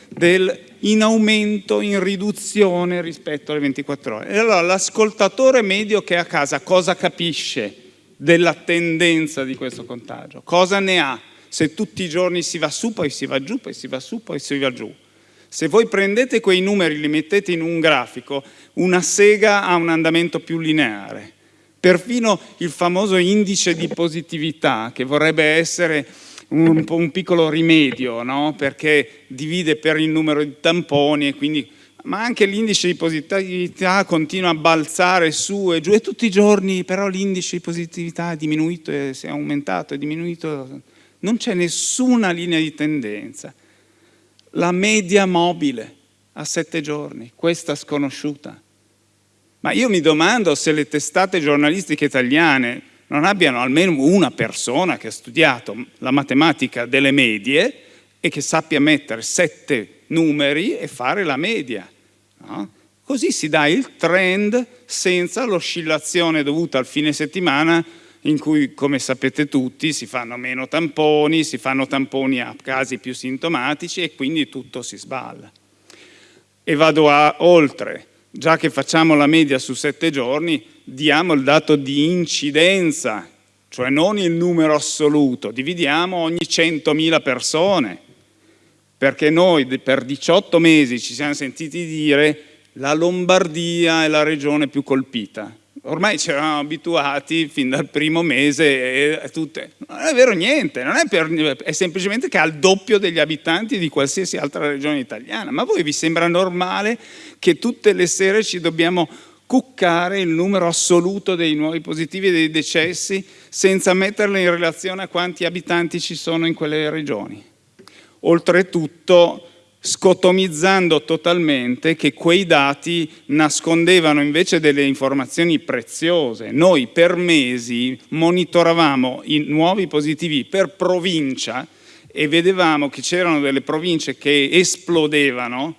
del in aumento, in riduzione rispetto alle 24 ore. E allora l'ascoltatore medio che è a casa cosa capisce della tendenza di questo contagio? Cosa ne ha se tutti i giorni si va su, poi si va giù, poi si va su, poi si va giù? Se voi prendete quei numeri e li mettete in un grafico, una sega ha un andamento più lineare. Perfino il famoso indice di positività, che vorrebbe essere un, un piccolo rimedio, no? perché divide per il numero di tamponi e quindi ma anche l'indice di positività continua a balzare su e giù e tutti i giorni però l'indice di positività è diminuito si è aumentato, è diminuito, non c'è nessuna linea di tendenza la media mobile a sette giorni, questa sconosciuta. Ma io mi domando se le testate giornalistiche italiane non abbiano almeno una persona che ha studiato la matematica delle medie e che sappia mettere sette numeri e fare la media. No? Così si dà il trend senza l'oscillazione dovuta al fine settimana in cui, come sapete tutti, si fanno meno tamponi, si fanno tamponi a casi più sintomatici e quindi tutto si sballa. E vado a, oltre, già che facciamo la media su sette giorni, diamo il dato di incidenza, cioè non il numero assoluto, dividiamo ogni 100.000 persone, perché noi per 18 mesi ci siamo sentiti dire la Lombardia è la regione più colpita, ormai ci eravamo abituati fin dal primo mese e tutte. Non è vero niente, è, per, è, semplicemente che ha il doppio degli abitanti di qualsiasi altra regione italiana. Ma a voi vi sembra normale che tutte le sere ci dobbiamo cuccare il numero assoluto dei nuovi positivi e dei decessi senza metterle in relazione a quanti abitanti ci sono in quelle regioni? Oltretutto scotomizzando totalmente che quei dati nascondevano invece delle informazioni preziose. Noi per mesi monitoravamo i nuovi positivi per provincia e vedevamo che c'erano delle province che esplodevano,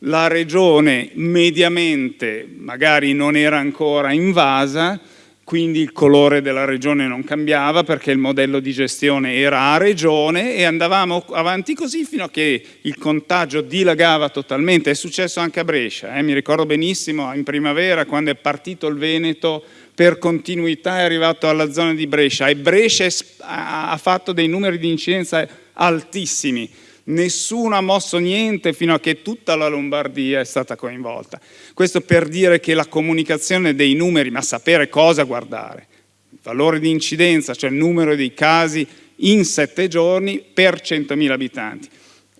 la regione mediamente magari non era ancora invasa, quindi il colore della regione non cambiava perché il modello di gestione era a regione e andavamo avanti così fino a che il contagio dilagava totalmente. È successo anche a Brescia, eh? mi ricordo benissimo in primavera quando è partito il Veneto per continuità è arrivato alla zona di Brescia e Brescia ha fatto dei numeri di incidenza altissimi nessuno ha mosso niente fino a che tutta la Lombardia è stata coinvolta. Questo per dire che la comunicazione dei numeri, ma sapere cosa guardare, il valore di incidenza, cioè il numero dei casi in sette giorni per 100.000 abitanti.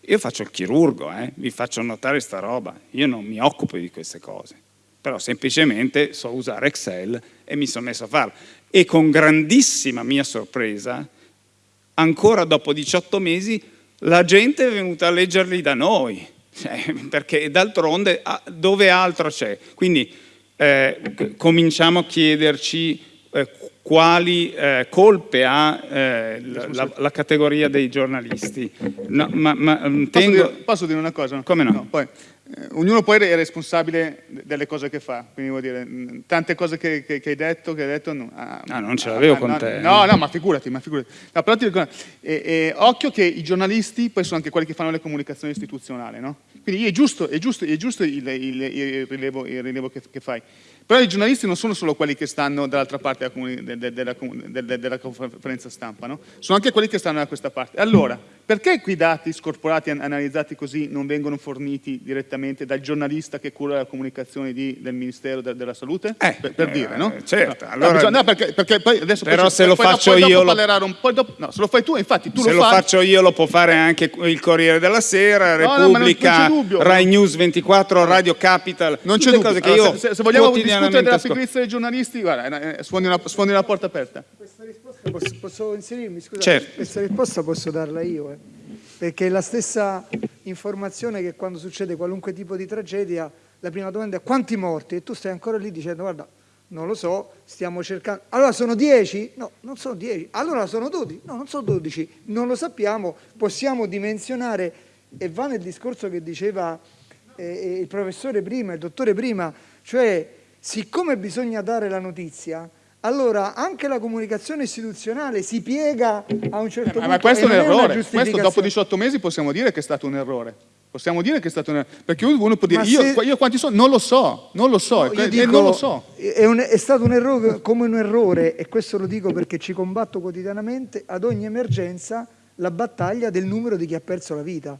Io faccio il chirurgo, eh? vi faccio notare sta roba, io non mi occupo di queste cose, però semplicemente so usare Excel e mi sono messo a farlo. E con grandissima mia sorpresa, ancora dopo 18 mesi la gente è venuta a leggerli da noi, cioè, perché d'altronde dove altro c'è? Quindi eh, cominciamo a chiederci eh, quali eh, colpe ha eh, la, la, categoria dei giornalisti. No, ma, ma, tengo... posso, dire, posso, dire, una cosa? Come no? no poi, ognuno poi è responsabile delle cose che fa, quindi vuol dire, mm, tante cose che, che, che hai detto, che hai detto no, ah, ah, non ce l'avevo ah, con no, te. No, no, ma figurati, ma figurati. No, però ti dico, eh, eh, occhio che i giornalisti poi sono anche quelli che fanno le comunicazioni istituzionali, no? Quindi è giusto, è giusto, è giusto il, il, il, rilevo, il rilevo che, che fai. Però i giornalisti non sono solo quelli che stanno dall'altra parte della, della, della, della, conferenza stampa, no? sono anche quelli che stanno da questa parte. Allora, perché quei dati scorporati e analizzati così non vengono forniti direttamente dal giornalista che cura la comunicazione di, del Ministero de, della Salute? Eh, per, per eh, dire, no? Certo. Allora, no, perché, perché poi adesso però poi, se lo poi, faccio poi io... Lo... Un po dopo, no, se lo fai tu, infatti tu se lo, lo fai... faccio io lo può fare anche il Corriere della Sera, Repubblica, Rai News 24, Radio Capital, non c'è dubbio. Allora, se, se, vogliamo discutere della pigrizia dei giornalisti, guarda, eh, sfondi una, sfondi una porta aperta. Questa risposta posso, posso inserirmi? Scusa, certo. questa risposta posso darla io. Eh perché è la stessa informazione che quando succede qualunque tipo di tragedia, la prima domanda è quanti morti? E tu stai ancora lì dicendo guarda, Non lo so, stiamo cercando... Allora sono 10? No, non sono 10. Allora sono 12? No, non sono 12. Non lo sappiamo, possiamo dimensionare e va nel discorso che diceva eh, eh, il professore prima, il dottore prima, cioè siccome bisogna dare la notizia, allora anche la comunicazione istituzionale si piega a un certo eh, punto. Ma questo è un errore, questo dopo 18 mesi possiamo dire che è stato un errore. Possiamo dire che è stato un errore, perché uno può dire, io, se... io, quanti sono? Non lo so, non lo so, no, dico, non lo so. È, un, è, stato un errore come un errore, e questo lo dico perché ci combatto quotidianamente, ad ogni emergenza la battaglia del numero di chi ha perso la vita.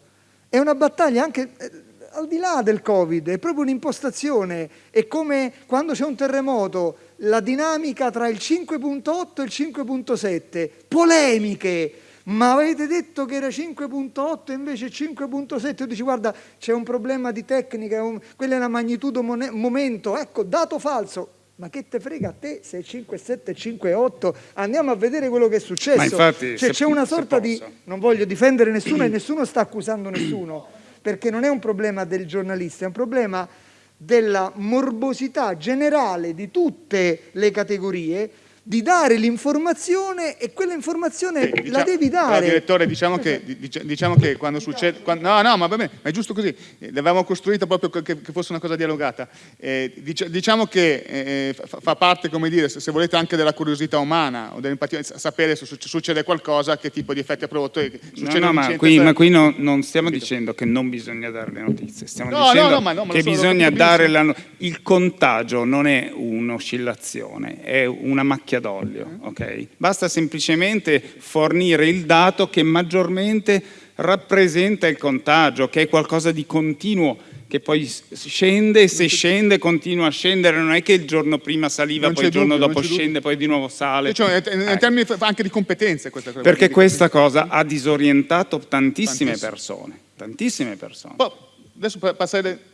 È una battaglia anche eh, al di là del Covid, è proprio un'impostazione, è come quando c'è un terremoto, la dinamica tra il 5.8 e il 5.7, polemiche, ma avete detto che era 5.8 e invece 5.7, tu dici guarda c'è un problema di tecnica, un, quella è una magnitudo momento, ecco dato falso, ma che te frega a te se è 5,7, 5,8? Andiamo a vedere quello che è successo. Cioè, c'è una sorta di... Non voglio difendere nessuno e nessuno sta accusando nessuno, perché non è un problema del giornalista, è un problema della morbosità generale di tutte le categorie di dare l'informazione e quella informazione sì, diciamo, la devi dare. direttore, diciamo che, diciamo che quando succede... Quando, no, no, ma va bene, ma è giusto così. L'avevamo costruita proprio che, che, fosse una cosa dialogata. Eh, diciamo che eh, fa, fa, parte, come dire, se, se, volete, anche della curiosità umana o dell'empatia, sapere se succede qualcosa, che tipo di effetti ha prodotto. No, no, ma qui, ma qui no, non stiamo dicendo che non bisogna dare le notizie, stiamo no, dicendo no, no, che bisogna dare la... Il contagio non è un'oscillazione, è una macchina macchia d'olio, ok? Basta semplicemente fornire il dato che maggiormente rappresenta il contagio, che è qualcosa di continuo, che poi scende e se scende continua a scendere, non è che il giorno prima saliva, poi il giorno dubbio, dopo scende, poi di nuovo sale. Cioè, in eh. termini anche di competenze questa cosa. Perché questa cosa ha disorientato tantissime Tantissimo. persone, tantissime persone. Poi, adesso passare...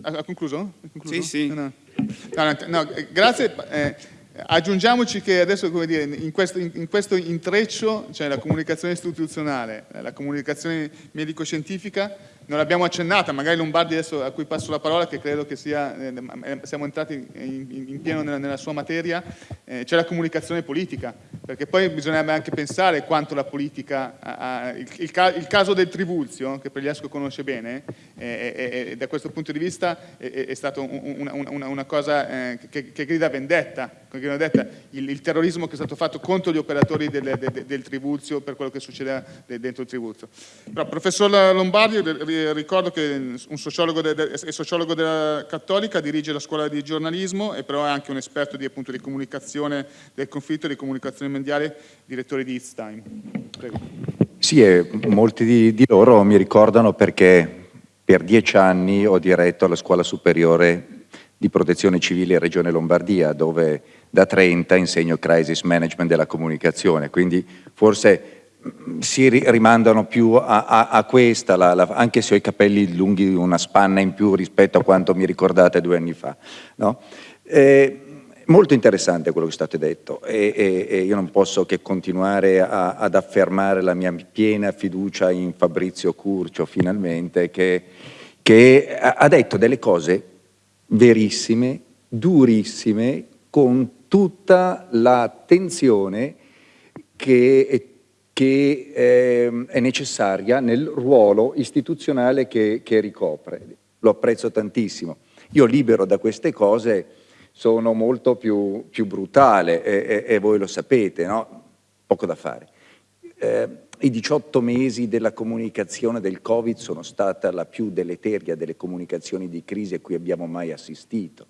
Ha concluso? concluso? Sì, sì. No, no, no, grazie. Eh, Aggiungiamoci che adesso, come dire, in questo, in, questo intreccio c'è cioè la comunicazione istituzionale, la comunicazione medico-scientifica, non l'abbiamo accennata, magari Lombardi adesso a cui passo la parola, che credo che sia, eh, siamo entrati in, in pieno nella, nella, sua materia, eh, c'è la comunicazione politica, perché poi bisognerebbe anche pensare quanto la politica, ha, ha, il, il, il, caso del Trivulzio, che Pregliasco conosce bene, eh, da questo punto di vista è, è stata un, un, una, una, cosa eh, che, che, grida vendetta, il, il, terrorismo che è stato fatto contro gli operatori del, del, del Trivulzio per quello che succedeva dentro il Trivulzio. Però, professor Lombardi, ricordo che un sociologo è sociologo della Cattolica, dirige la scuola di giornalismo e però è anche un esperto di, appunto, di comunicazione del conflitto e di comunicazione mondiale, direttore di It's Time. Prego. Sì, e molti di, di loro mi ricordano perché per dieci anni ho diretto alla scuola superiore di protezione civile in Regione Lombardia, dove da 30 insegno crisis management della comunicazione, quindi forse si rimandano più a, a, a questa, la, la, anche se ho i capelli lunghi una spanna in più rispetto a quanto mi ricordate due anni fa. No? Eh, molto interessante quello che state detto e, e, e, io non posso che continuare a, ad affermare la mia piena fiducia in Fabrizio Curcio finalmente che, che ha detto delle cose verissime, durissime, con tutta l'attenzione che che eh, è necessaria nel ruolo istituzionale che, che, ricopre. Lo apprezzo tantissimo. Io libero da queste cose sono molto più, più brutale e, e, e, voi lo sapete, no? Poco da fare. Eh, I 18 mesi della comunicazione del Covid sono stata la più deleteria delle comunicazioni di crisi a cui abbiamo mai assistito.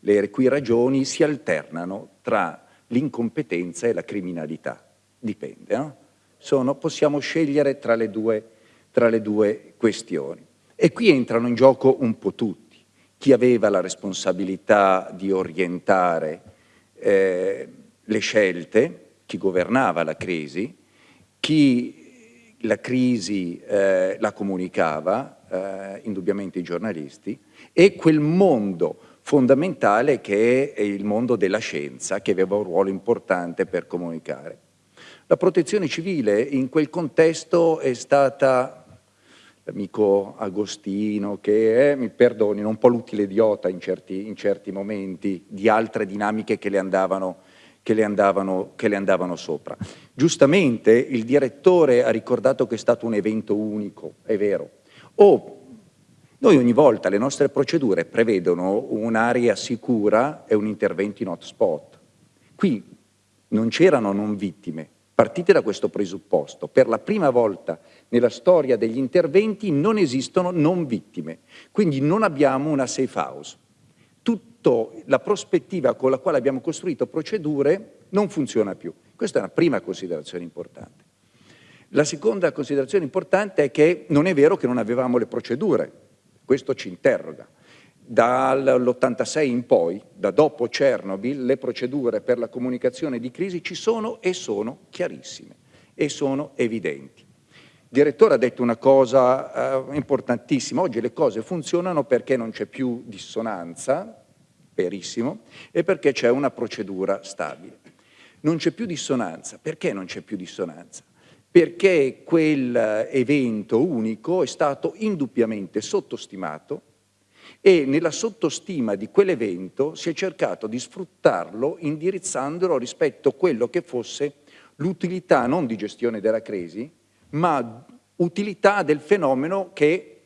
Le cui ragioni si alternano tra l'incompetenza e la criminalità. Dipende, no? Sono, possiamo scegliere tra le, due, tra le due questioni. E qui entrano in gioco un po' tutti. Chi aveva la responsabilità di orientare eh, le scelte, chi governava la crisi, chi la crisi eh, la comunicava, eh, indubbiamente i giornalisti, e quel mondo fondamentale che è il mondo della scienza, che aveva un ruolo importante per comunicare. La protezione civile in quel contesto è stata l'amico Agostino, che è, mi perdoni, un po' l'utile idiota in certi, in certi, momenti di altre dinamiche che le, andavano, che, le andavano, che le andavano sopra. Giustamente il direttore ha ricordato che è stato un evento unico, è vero. O noi ogni volta le nostre procedure prevedono un'area sicura e un intervento in hotspot. Qui non c'erano non vittime, Partite da questo presupposto, per la prima volta nella storia degli interventi non esistono non vittime, quindi non abbiamo una safe house. Tutta la prospettiva con la quale abbiamo costruito procedure non funziona più. Questa è una prima considerazione importante. La seconda considerazione importante è che non è vero che non avevamo le procedure, questo ci interroga dall'86 in poi, da dopo Chernobyl, le procedure per la comunicazione di crisi ci sono e sono chiarissime e sono evidenti. Il direttore ha detto una cosa eh, importantissima, oggi le cose funzionano perché non c'è più dissonanza, verissimo, e perché c'è una procedura stabile. Non c'è più dissonanza, perché non c'è più dissonanza? Perché quel evento unico è stato indubbiamente sottostimato e nella sottostima di quell'evento si è cercato di sfruttarlo indirizzandolo rispetto a quello che fosse l'utilità non di gestione della crisi, ma utilità del fenomeno che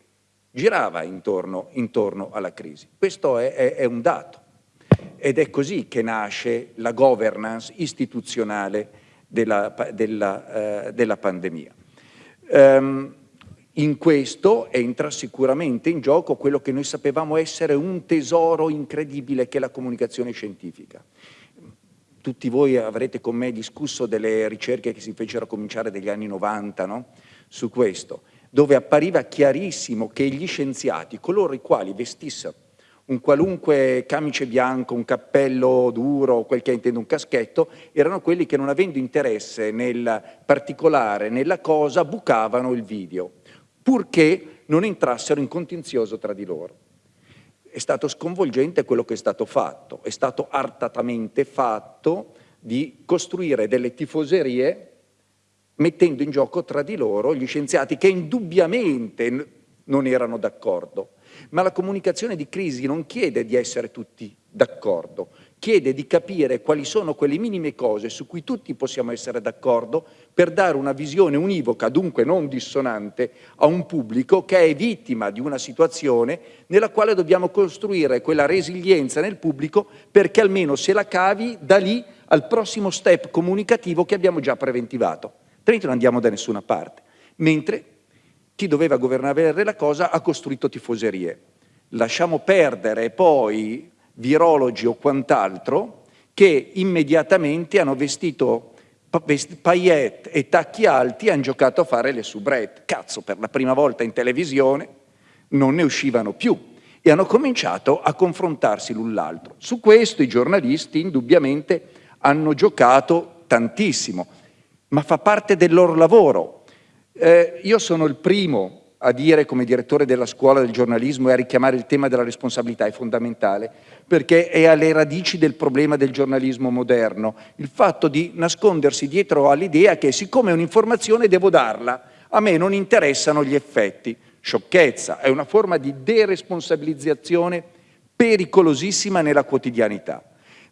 girava intorno, intorno alla crisi. Questo è, è, è, un dato ed è così che nasce la governance istituzionale della, della, eh, della pandemia. Um, in questo entra sicuramente in gioco quello che noi sapevamo essere un tesoro incredibile che è la comunicazione scientifica. Tutti voi avrete con me discusso delle ricerche che si fecero a cominciare dagli anni 90 no? su questo, dove appariva chiarissimo che gli scienziati, coloro i quali vestissero un qualunque camice bianco, un cappello duro, quel che intende un caschetto, erano quelli che non avendo interesse nel particolare, nella cosa, bucavano il video purché non entrassero in contenzioso tra di loro. È stato sconvolgente quello che è stato fatto, è stato artatamente fatto di costruire delle tifoserie mettendo in gioco tra di loro gli scienziati che indubbiamente non erano d'accordo. Ma la comunicazione di crisi non chiede di essere tutti d'accordo, chiede di capire quali sono quelle minime cose su cui tutti possiamo essere d'accordo per dare una visione univoca, dunque non dissonante, a un pubblico che è vittima di una situazione nella quale dobbiamo costruire quella resilienza nel pubblico perché almeno se la cavi da lì al prossimo step comunicativo che abbiamo già preventivato. Altrimenti non andiamo da nessuna parte. Mentre chi doveva governare la cosa ha costruito tifoserie. Lasciamo perdere poi virologi o quant'altro che immediatamente hanno vestito paillette e tacchi alti e hanno giocato a fare le soubrette. Cazzo, per la prima volta in televisione non ne uscivano più e hanno cominciato a confrontarsi l'un l'altro. Su questo i giornalisti indubbiamente hanno giocato tantissimo, ma fa parte del loro lavoro. Eh, io sono il primo a dire come direttore della scuola del giornalismo e a richiamare il tema della responsabilità è fondamentale, perché è alle radici del problema del giornalismo moderno, il fatto di nascondersi dietro all'idea che siccome è un'informazione devo darla, a me non interessano gli effetti. Sciocchezza, è una forma di deresponsabilizzazione pericolosissima nella quotidianità.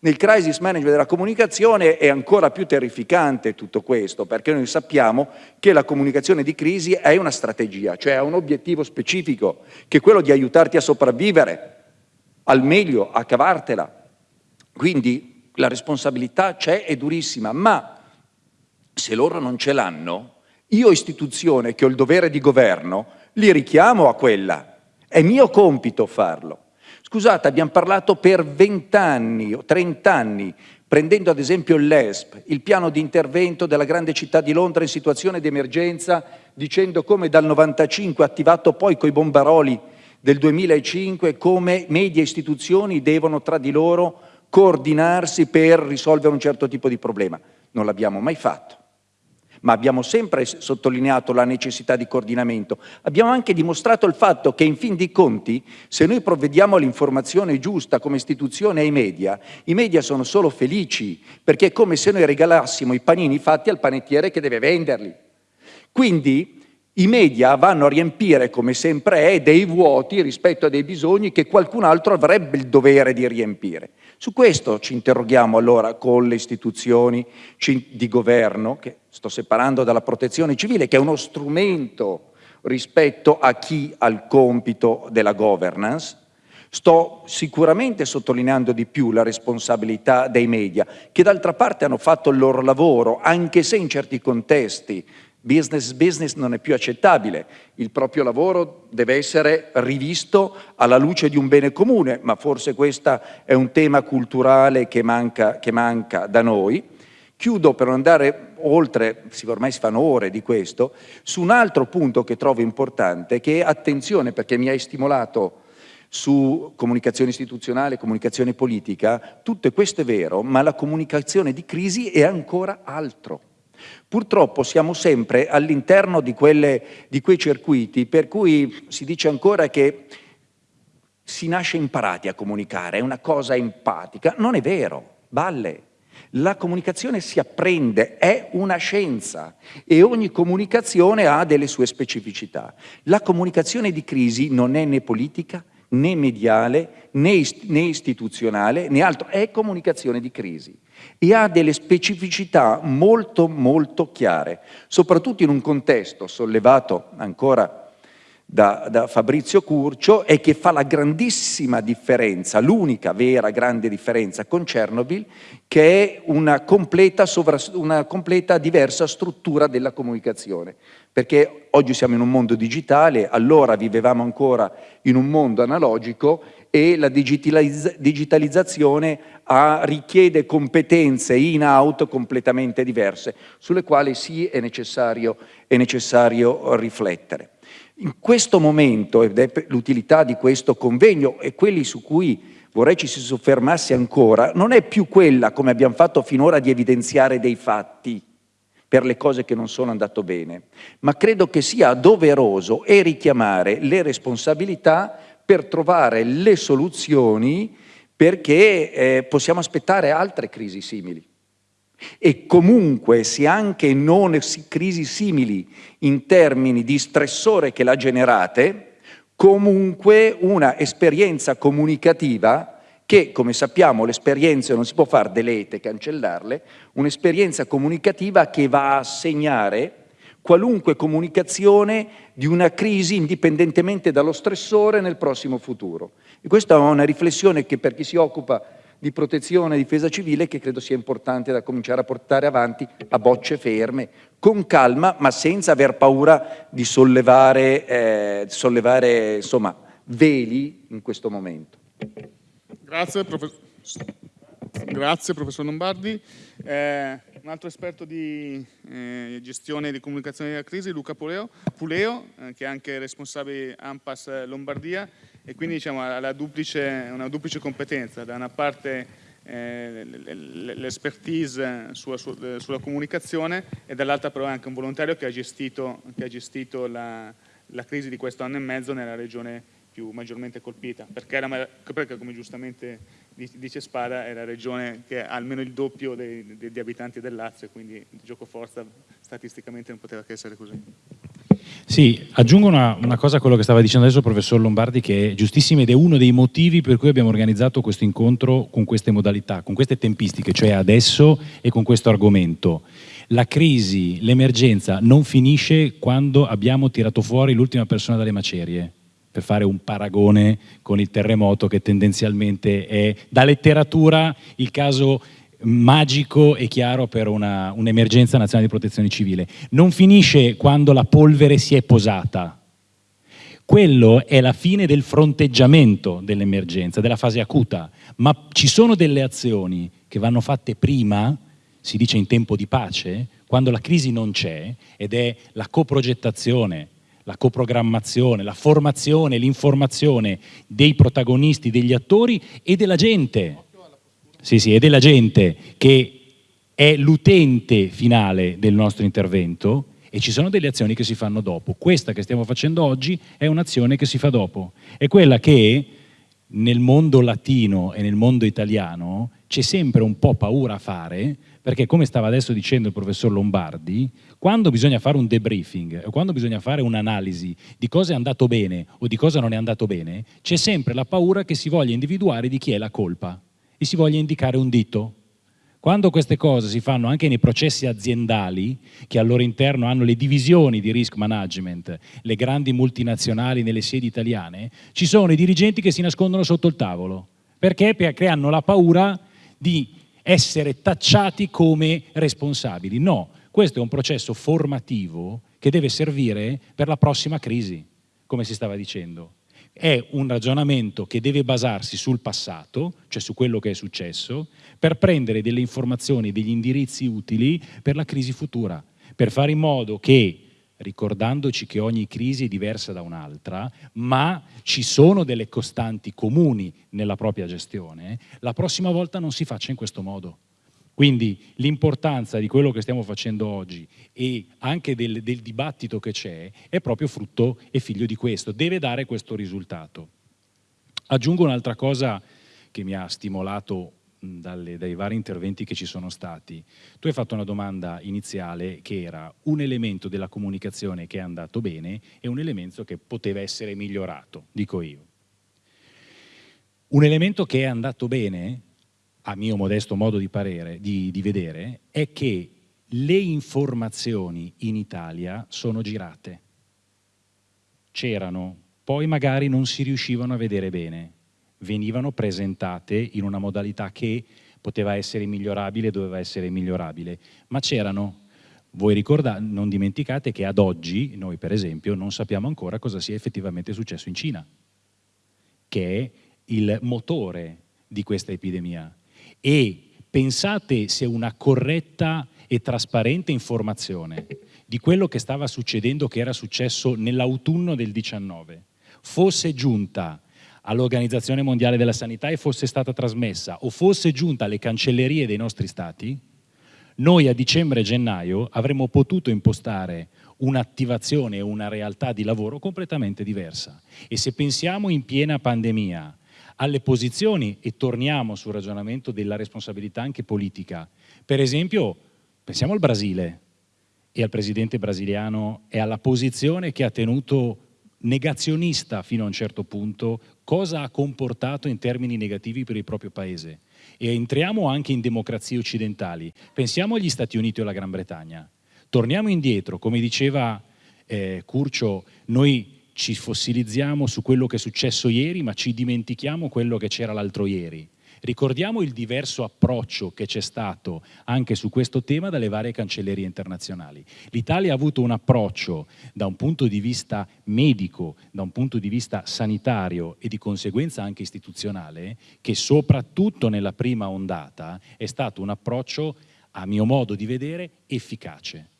Nel crisis management della comunicazione è ancora più terrificante tutto questo, perché noi sappiamo che la comunicazione di crisi è una strategia, cioè ha un obiettivo specifico, che è quello di aiutarti a sopravvivere, al meglio, a cavartela. Quindi la responsabilità c'è, è durissima, ma se loro non ce l'hanno, io istituzione che ho il dovere di governo, li richiamo a quella. È mio compito farlo. Scusate, abbiamo parlato per 20 anni o 30 anni, prendendo ad esempio l'ESP, il piano di intervento della grande città di Londra in situazione di emergenza, dicendo come dal 95, attivato poi coi bombaroli del 2005, come media istituzioni devono tra di loro coordinarsi per risolvere un certo tipo di problema. Non l'abbiamo mai fatto ma abbiamo sempre sottolineato la necessità di coordinamento. Abbiamo anche dimostrato il fatto che in fin dei conti, se noi provvediamo all'informazione giusta come istituzione ai media, i media sono solo felici, perché è come se noi regalassimo i panini fatti al panettiere che deve venderli. Quindi I media vanno a riempire, come sempre è, dei vuoti rispetto a dei bisogni che qualcun altro avrebbe il dovere di riempire. Su questo ci interroghiamo allora con le istituzioni di governo, che sto separando dalla protezione civile, che è uno strumento rispetto a chi ha il compito della governance, Sto sicuramente sottolineando di più la responsabilità dei media, che d'altra parte hanno fatto il loro lavoro, anche se in certi contesti business business non è più accettabile, il proprio lavoro deve essere rivisto alla luce di un bene comune, ma forse questo è un tema culturale che manca, che manca da noi. Chiudo per non andare oltre, ormai si fanno ore di questo, su un altro punto che trovo importante, che è attenzione perché mi hai stimolato su comunicazione istituzionale, comunicazione politica, tutto questo è vero, ma la comunicazione di crisi è ancora altro. Purtroppo siamo sempre all'interno di, di quei circuiti per cui si dice ancora che si nasce imparati a comunicare, è una cosa empatica. Non è vero, balle. La comunicazione si apprende, è una scienza e ogni comunicazione ha delle sue specificità. La comunicazione di crisi non è né politica, né mediale, né, né istituzionale, né altro, è comunicazione di crisi e ha delle specificità molto molto chiare, soprattutto in un contesto sollevato ancora da, da, Fabrizio Curcio e che fa la grandissima differenza, l'unica vera grande differenza con Chernobyl, che è una completa, una completa diversa struttura della comunicazione. Perché oggi siamo in un mondo digitale, allora vivevamo ancora in un mondo analogico e la digitalizz digitalizzazione ha, richiede competenze in-out completamente diverse, sulle quali sì è necessario, è necessario riflettere. In questo momento, ed è l'utilità di questo convegno e quelli su cui vorrei ci si soffermasse ancora, non è più quella, come abbiamo fatto finora, di evidenziare dei fatti per le cose che non sono andate bene, ma credo che sia doveroso e richiamare le responsabilità per trovare le soluzioni perché eh, possiamo aspettare altre crisi simili. E comunque, se anche non crisi simili in termini di stressore che l'ha generate, comunque una esperienza comunicativa che, come sappiamo, le esperienze non si può fare delete, cancellarle, un'esperienza comunicativa che va a segnare qualunque comunicazione di una crisi indipendentemente dallo stressore nel prossimo futuro. E questa è una riflessione che per chi si occupa di protezione e difesa civile che credo sia importante da cominciare a portare avanti a bocce ferme, con calma ma senza aver paura di sollevare, eh, sollevare insomma, veli in questo momento. Grazie, professor. Grazie professor Lombardi. Eh, un altro esperto di eh, gestione e di comunicazione della crisi, Luca Puleo, Puleo eh, che è anche responsabile AMPAS Lombardia e quindi diciamo, ha una duplice competenza, da una parte eh, l'expertise sulla, sulla, comunicazione e dall'altra però è anche un volontario che ha gestito, che ha gestito la, la crisi di questo anno e mezzo nella regione più maggiormente colpita, perché, era, perché come giustamente dice Spada è la regione che ha almeno il doppio dei, degli abitanti del Lazio, quindi di gioco forza statisticamente non poteva che essere così. Sì, aggiungo una, una, cosa a quello che stava dicendo adesso il professor Lombardi che è giustissima ed è uno dei motivi per cui abbiamo organizzato questo incontro con queste modalità, con queste tempistiche, cioè adesso e con questo argomento. La crisi, l'emergenza non finisce quando abbiamo tirato fuori l'ultima persona dalle macerie per fare un paragone con il terremoto che tendenzialmente è da letteratura il caso magico e chiaro per un'emergenza un nazionale di protezione civile. Non finisce quando la polvere si è posata. Quello è la fine del fronteggiamento dell'emergenza, della fase acuta, ma ci sono delle azioni che vanno fatte prima, si dice in tempo di pace, quando la crisi non c'è, ed è la coprogettazione, la coprogrammazione, la formazione, l'informazione dei protagonisti, degli attori e della gente. Sì, sì, e della gente che è l'utente finale del nostro intervento e ci sono delle azioni che si fanno dopo. Questa che stiamo facendo oggi è un'azione che si fa dopo. È quella che nel mondo latino e nel mondo italiano c'è sempre un po' paura a fare, perché come stava adesso dicendo il professor Lombardi, quando bisogna fare un debriefing o quando bisogna fare un'analisi di cosa è andato bene o di cosa non è andato bene, c'è sempre la paura che si voglia individuare di chi è la colpa e si voglia indicare un dito. Quando queste cose si fanno anche nei processi aziendali, che al loro interno hanno le divisioni di risk management, le grandi multinazionali nelle sedi italiane, ci sono i dirigenti che si nascondono sotto il tavolo. Perché? Hanno la paura di essere tacciati come responsabili. No, questo è un processo formativo che deve servire per la prossima crisi, come si stava dicendo è un ragionamento che deve basarsi sul passato, cioè su quello che è successo, per prendere delle informazioni, degli indirizzi utili per la crisi futura, per fare in modo che, ricordandoci che ogni crisi è diversa da un'altra, ma ci sono delle costanti comuni nella propria gestione, la prossima volta non si faccia in questo modo. Quindi l'importanza di quello che stiamo facendo oggi e anche del, del dibattito che c'è è proprio frutto e figlio di questo, deve dare questo risultato. Aggiungo un'altra cosa che mi ha stimolato dalle, dai vari interventi che ci sono stati. Tu hai fatto una domanda iniziale che era un elemento della comunicazione che è andato bene e un elemento che poteva essere migliorato, dico io. Un elemento che è andato bene a mio modesto modo di, parere, di, di vedere, è che le informazioni in Italia sono girate. C'erano, poi magari non si riuscivano a vedere bene, venivano presentate in una modalità che poteva essere migliorabile, doveva essere migliorabile, ma c'erano. Voi ricordate, non dimenticate che ad oggi, noi per esempio, non sappiamo ancora cosa sia effettivamente successo in Cina, che è il motore di questa epidemia e pensate se una corretta e trasparente informazione di quello che stava succedendo, che era successo nell'autunno del 19, fosse giunta all'Organizzazione Mondiale della Sanità e fosse stata trasmessa o fosse giunta alle cancellerie dei nostri stati, noi a dicembre e gennaio avremmo potuto impostare un'attivazione e una realtà di lavoro completamente diversa. E se pensiamo in piena pandemia alle posizioni e torniamo sul ragionamento della responsabilità anche politica. Per esempio, pensiamo al Brasile e al presidente brasiliano e alla posizione che ha tenuto negazionista fino a un certo punto, cosa ha comportato in termini negativi per il proprio paese. E entriamo anche in democrazie occidentali. Pensiamo agli Stati Uniti o alla Gran Bretagna. Torniamo indietro, come diceva eh, Curcio, noi ci fossilizziamo su quello che è successo ieri, ma ci dimentichiamo quello che c'era l'altro ieri. Ricordiamo il diverso approccio che c'è stato anche su questo tema dalle varie cancellerie internazionali. L'Italia ha avuto un approccio da un punto di vista medico, da un punto di vista sanitario e di conseguenza anche istituzionale, che soprattutto nella prima ondata è stato un approccio, a mio modo di vedere, efficace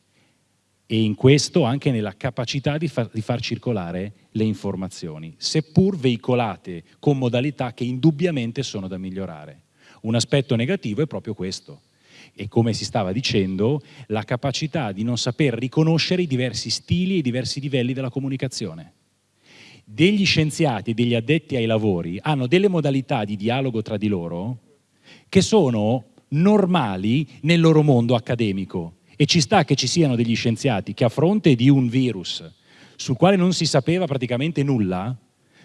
e in questo anche nella capacità di far, di far, circolare le informazioni, seppur veicolate con modalità che indubbiamente sono da migliorare. Un aspetto negativo è proprio questo, e come si stava dicendo, la capacità di non saper riconoscere i diversi stili e i diversi livelli della comunicazione. Degli scienziati e degli addetti ai lavori hanno delle modalità di dialogo tra di loro che sono normali nel loro mondo accademico, e ci sta che ci siano degli scienziati che a fronte di un virus sul quale non si sapeva praticamente nulla,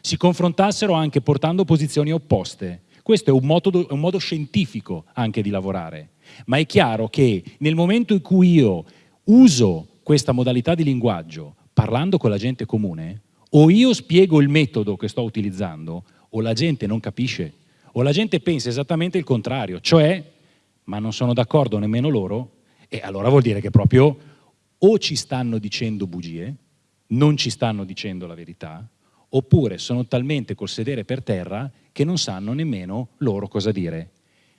si confrontassero anche portando posizioni opposte. Questo è un modo, un modo scientifico anche di lavorare, ma è chiaro che nel momento in cui io uso questa modalità di linguaggio parlando con la gente comune, o io spiego il metodo che sto utilizzando, o la gente non capisce, o la gente pensa esattamente il contrario, cioè, ma non sono d'accordo nemmeno loro, e allora vuol dire che proprio o ci stanno dicendo bugie, non ci stanno dicendo la verità, oppure sono talmente col sedere per terra che non sanno nemmeno loro cosa dire.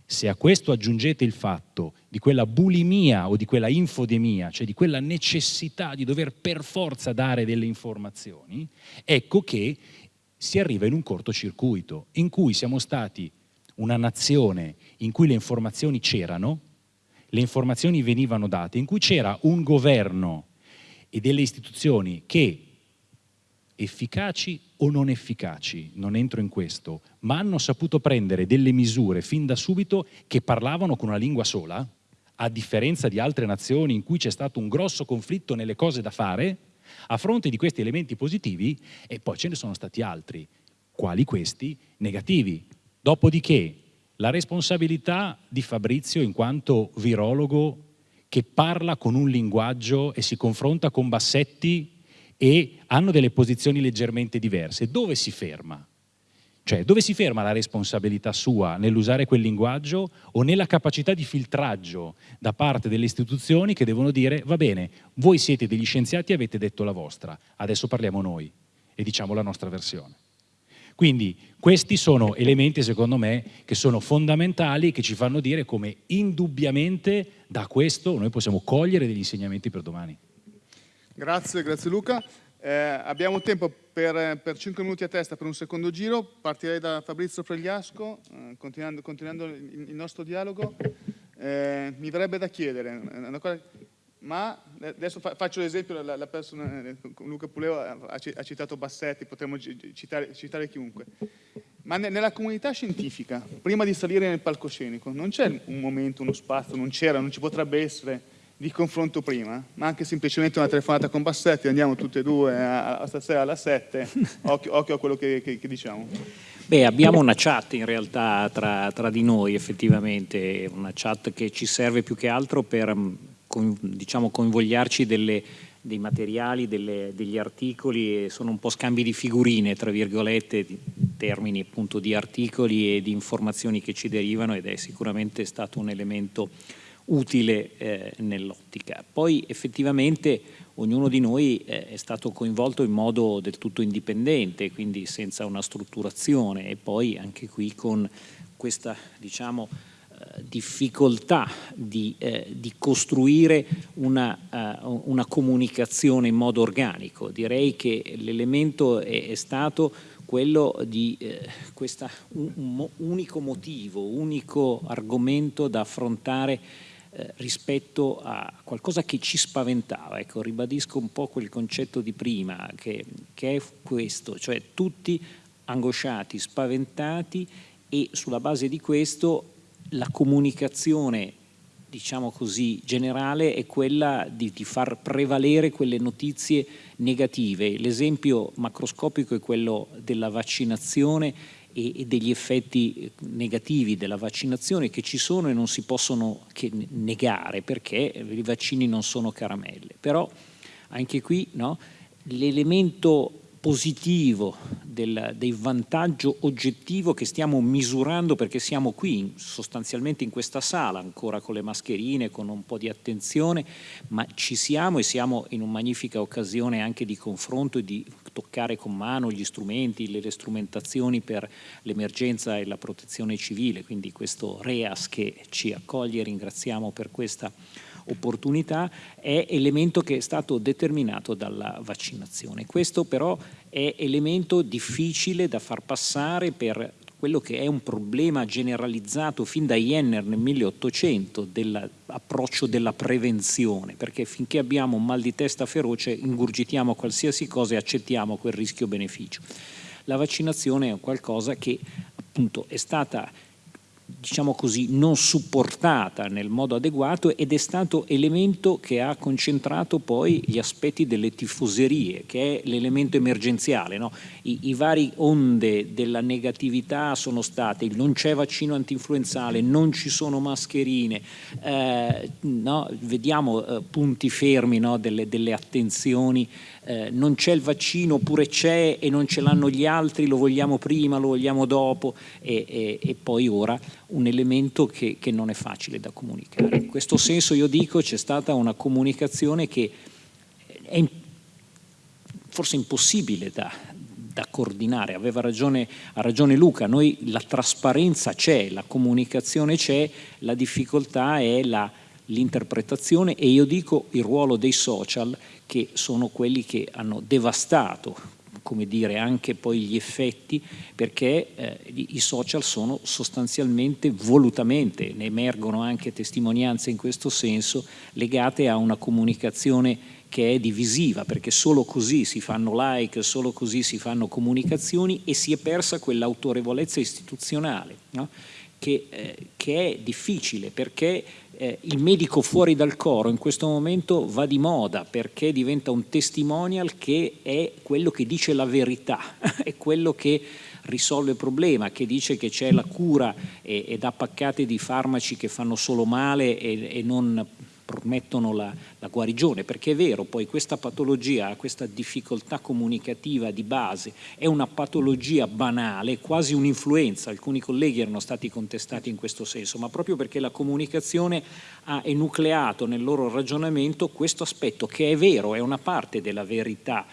Se a questo aggiungete il fatto di quella bulimia o di quella infodemia, cioè di quella necessità di dover per forza dare delle informazioni, ecco che si arriva in un cortocircuito in cui siamo stati una nazione in cui le informazioni c'erano, le informazioni venivano date, in cui c'era un governo e delle istituzioni che efficaci o non efficaci, non entro in questo, ma hanno saputo prendere delle misure fin da subito che parlavano con una lingua sola, a differenza di altre nazioni in cui c'è stato un grosso conflitto nelle cose da fare, a fronte di questi elementi positivi, e poi ce ne sono stati altri, quali questi, negativi. Dopodiché la responsabilità di Fabrizio in quanto virologo che parla con un linguaggio e si confronta con Bassetti e hanno delle posizioni leggermente diverse. Dove si ferma? Cioè, dove si ferma la responsabilità sua nell'usare quel linguaggio o nella capacità di filtraggio da parte delle istituzioni che devono dire va bene, voi siete degli scienziati e avete detto la vostra, adesso parliamo noi e diciamo la nostra versione. Quindi questi sono elementi, secondo me, che sono fondamentali e che ci fanno dire come indubbiamente da questo noi possiamo cogliere degli insegnamenti per domani. Grazie, grazie Luca. Eh, abbiamo tempo per, per, 5 minuti a testa per un secondo giro. Partirei da Fabrizio Fregliasco, eh, continuando, continuando il, il, nostro dialogo. Eh, mi verrebbe da chiedere, una cosa ma adesso faccio l'esempio, la, la persona, Luca Puleo ha, citato Bassetti, potremmo citare, citare chiunque, ma nella comunità scientifica, prima di salire nel palcoscenico, non c'è un momento, uno spazio, non c'era, non ci potrebbe essere di confronto prima, ma anche semplicemente una telefonata con Bassetti, andiamo tutte e due a, a stasera alle 7, occhio, occhio, a quello che, che, che diciamo. Beh, abbiamo una chat in realtà tra, tra, di noi effettivamente, una chat che ci serve più che altro per diciamo, coinvogliarci delle, dei materiali, delle, degli articoli sono un po' scambi di figurine, tra virgolette, termini appunto di articoli e di informazioni che ci derivano ed è sicuramente stato un elemento utile eh, nell'ottica. Poi effettivamente ognuno di noi eh, è stato coinvolto in modo del tutto indipendente, quindi senza una strutturazione e poi anche qui con questa diciamo, difficoltà di, eh, di costruire una, uh, una, comunicazione in modo organico. Direi che l'elemento è, è, stato quello di eh, questo un, un unico motivo, unico argomento da affrontare eh, rispetto a qualcosa che ci spaventava. Ecco, ribadisco un po' quel concetto di prima, che, che è questo, cioè tutti angosciati, spaventati e sulla base di questo la comunicazione diciamo così, generale è quella di, di, far prevalere quelle notizie negative. L'esempio macroscopico è quello della vaccinazione e, e, degli effetti negativi della vaccinazione che ci sono e non si possono negare perché i vaccini non sono caramelle. Però anche qui no, l'elemento positivo, del, del, vantaggio oggettivo che stiamo misurando perché siamo qui sostanzialmente in questa sala ancora con le mascherine, con un po' di attenzione, ma ci siamo e siamo in una magnifica occasione anche di confronto e di toccare con mano gli strumenti, le, le strumentazioni per l'emergenza e la protezione civile, quindi questo REAS che ci accoglie, ringraziamo per questa opportunità è elemento che è stato determinato dalla vaccinazione. Questo però è elemento difficile da far passare per quello che è un problema generalizzato fin da Jenner nel 1800 dell'approccio della prevenzione, perché finché abbiamo un mal di testa feroce ingurgitiamo qualsiasi cosa e accettiamo quel rischio-beneficio. La vaccinazione è qualcosa che appunto è stata diciamo così, non supportata nel modo adeguato ed è stato elemento che ha concentrato poi gli aspetti delle tifoserie, che è l'elemento emergenziale. No? I, I, vari onde della negatività sono state non c'è vaccino antinfluenzale, non ci sono mascherine, eh, no? vediamo eh, punti fermi no? delle, delle attenzioni eh, non c'è il vaccino oppure c'è e non ce l'hanno gli altri, lo vogliamo prima, lo vogliamo dopo e, e, e poi ora un elemento che, che, non è facile da comunicare. In questo senso io dico c'è stata una comunicazione che è forse impossibile da, da coordinare, aveva ragione, ha ragione Luca, noi la trasparenza c'è, la comunicazione c'è, la difficoltà è l'interpretazione e io dico il ruolo dei social che sono quelli che hanno devastato come dire, anche poi gli effetti perché eh, i social sono sostanzialmente, volutamente, ne emergono anche testimonianze in questo senso, legate a una comunicazione che è divisiva, perché solo così si fanno like, solo così si fanno comunicazioni e si è persa quell'autorevolezza istituzionale, no? Che, eh, che, è difficile perché eh, il medico fuori dal coro in questo momento va di moda perché diventa un testimonial che è quello che dice la verità, è quello che risolve il problema, che dice che c'è la cura e, e dà paccate di farmaci che fanno solo male e, e non promettono la, la, guarigione, perché è vero, poi questa patologia, questa difficoltà comunicativa di base è una patologia banale, quasi un'influenza, alcuni colleghi erano stati contestati in questo senso, ma proprio perché la comunicazione ha enucleato nel loro ragionamento questo aspetto che è vero, è una parte della verità,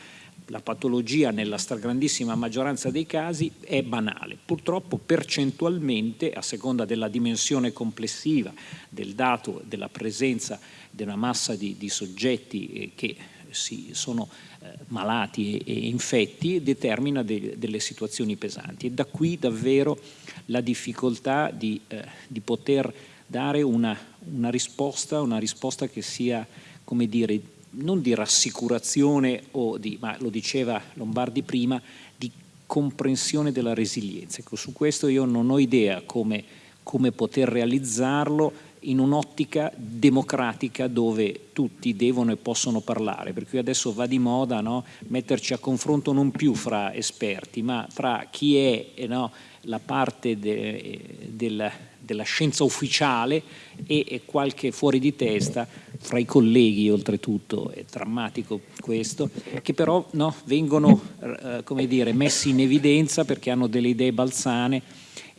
la patologia nella stragrandissima maggioranza dei casi è banale. Purtroppo percentualmente, a seconda della dimensione complessiva del dato della presenza di una massa di, di soggetti eh, che si, sono eh, malati e, infetti, determina de, delle situazioni pesanti. E da qui davvero la difficoltà di, eh, di poter dare una, una risposta, una risposta che sia, come dire, non di rassicurazione di, ma lo diceva Lombardi prima, di comprensione della resilienza. Ecco, su questo io non ho idea come, come poter realizzarlo in un'ottica democratica dove tutti devono e possono parlare, per cui adesso va di moda no? metterci a confronto non più fra esperti, ma fra chi è no, la parte de, del, della scienza ufficiale e, e, qualche fuori di testa fra i colleghi oltretutto, è drammatico questo, che però no, vengono eh, come dire, messi in evidenza perché hanno delle idee balzane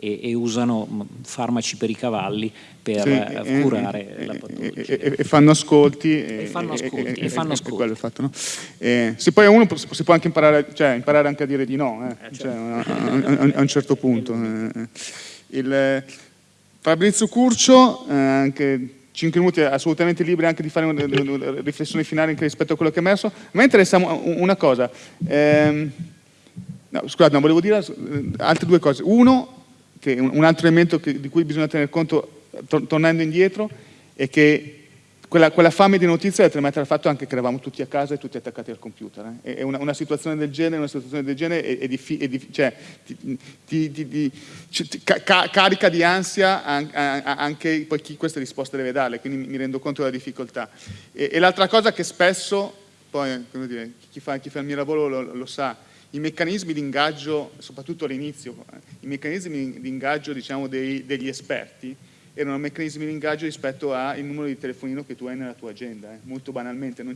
e, e usano farmaci per i cavalli per sì, eh, curare e, la patologia. E, e, fanno ascolti. E, fanno ascolti. E, fanno ascolti. Fatto, no? se poi uno si può anche imparare, cioè, imparare anche a dire di no, eh, eh, certo. cioè, a, a, a, un certo punto. Eh, eh. Il, Fabrizio Curcio, eh, anche 5 minuti assolutamente liberi anche di fare una, una riflessione finale anche rispetto a quello che è emerso. A me interessa una cosa, ehm, no, scusate, no, volevo dire altre due cose. Uno, che un altro elemento che, di cui bisogna tener conto to tornando indietro, è che quella, quella, fame di notizie è tremata dal fatto anche che eravamo tutti a casa e tutti attaccati al computer. Eh. E una, una, situazione del genere, una situazione del genere è, è diffi, è cioè, ti, ti, ti, ca carica di ansia anche poi chi queste risposte deve darle, quindi mi rendo conto della difficoltà. E, e l'altra cosa che spesso, poi dire, chi, fa, chi, fa, il mio lavoro lo, lo sa, i meccanismi di ingaggio, soprattutto all'inizio, eh, i meccanismi di ingaggio diciamo, dei, degli esperti, erano meccanismi di ingaggio rispetto al numero di telefonino che tu hai nella tua agenda, eh, molto banalmente. Non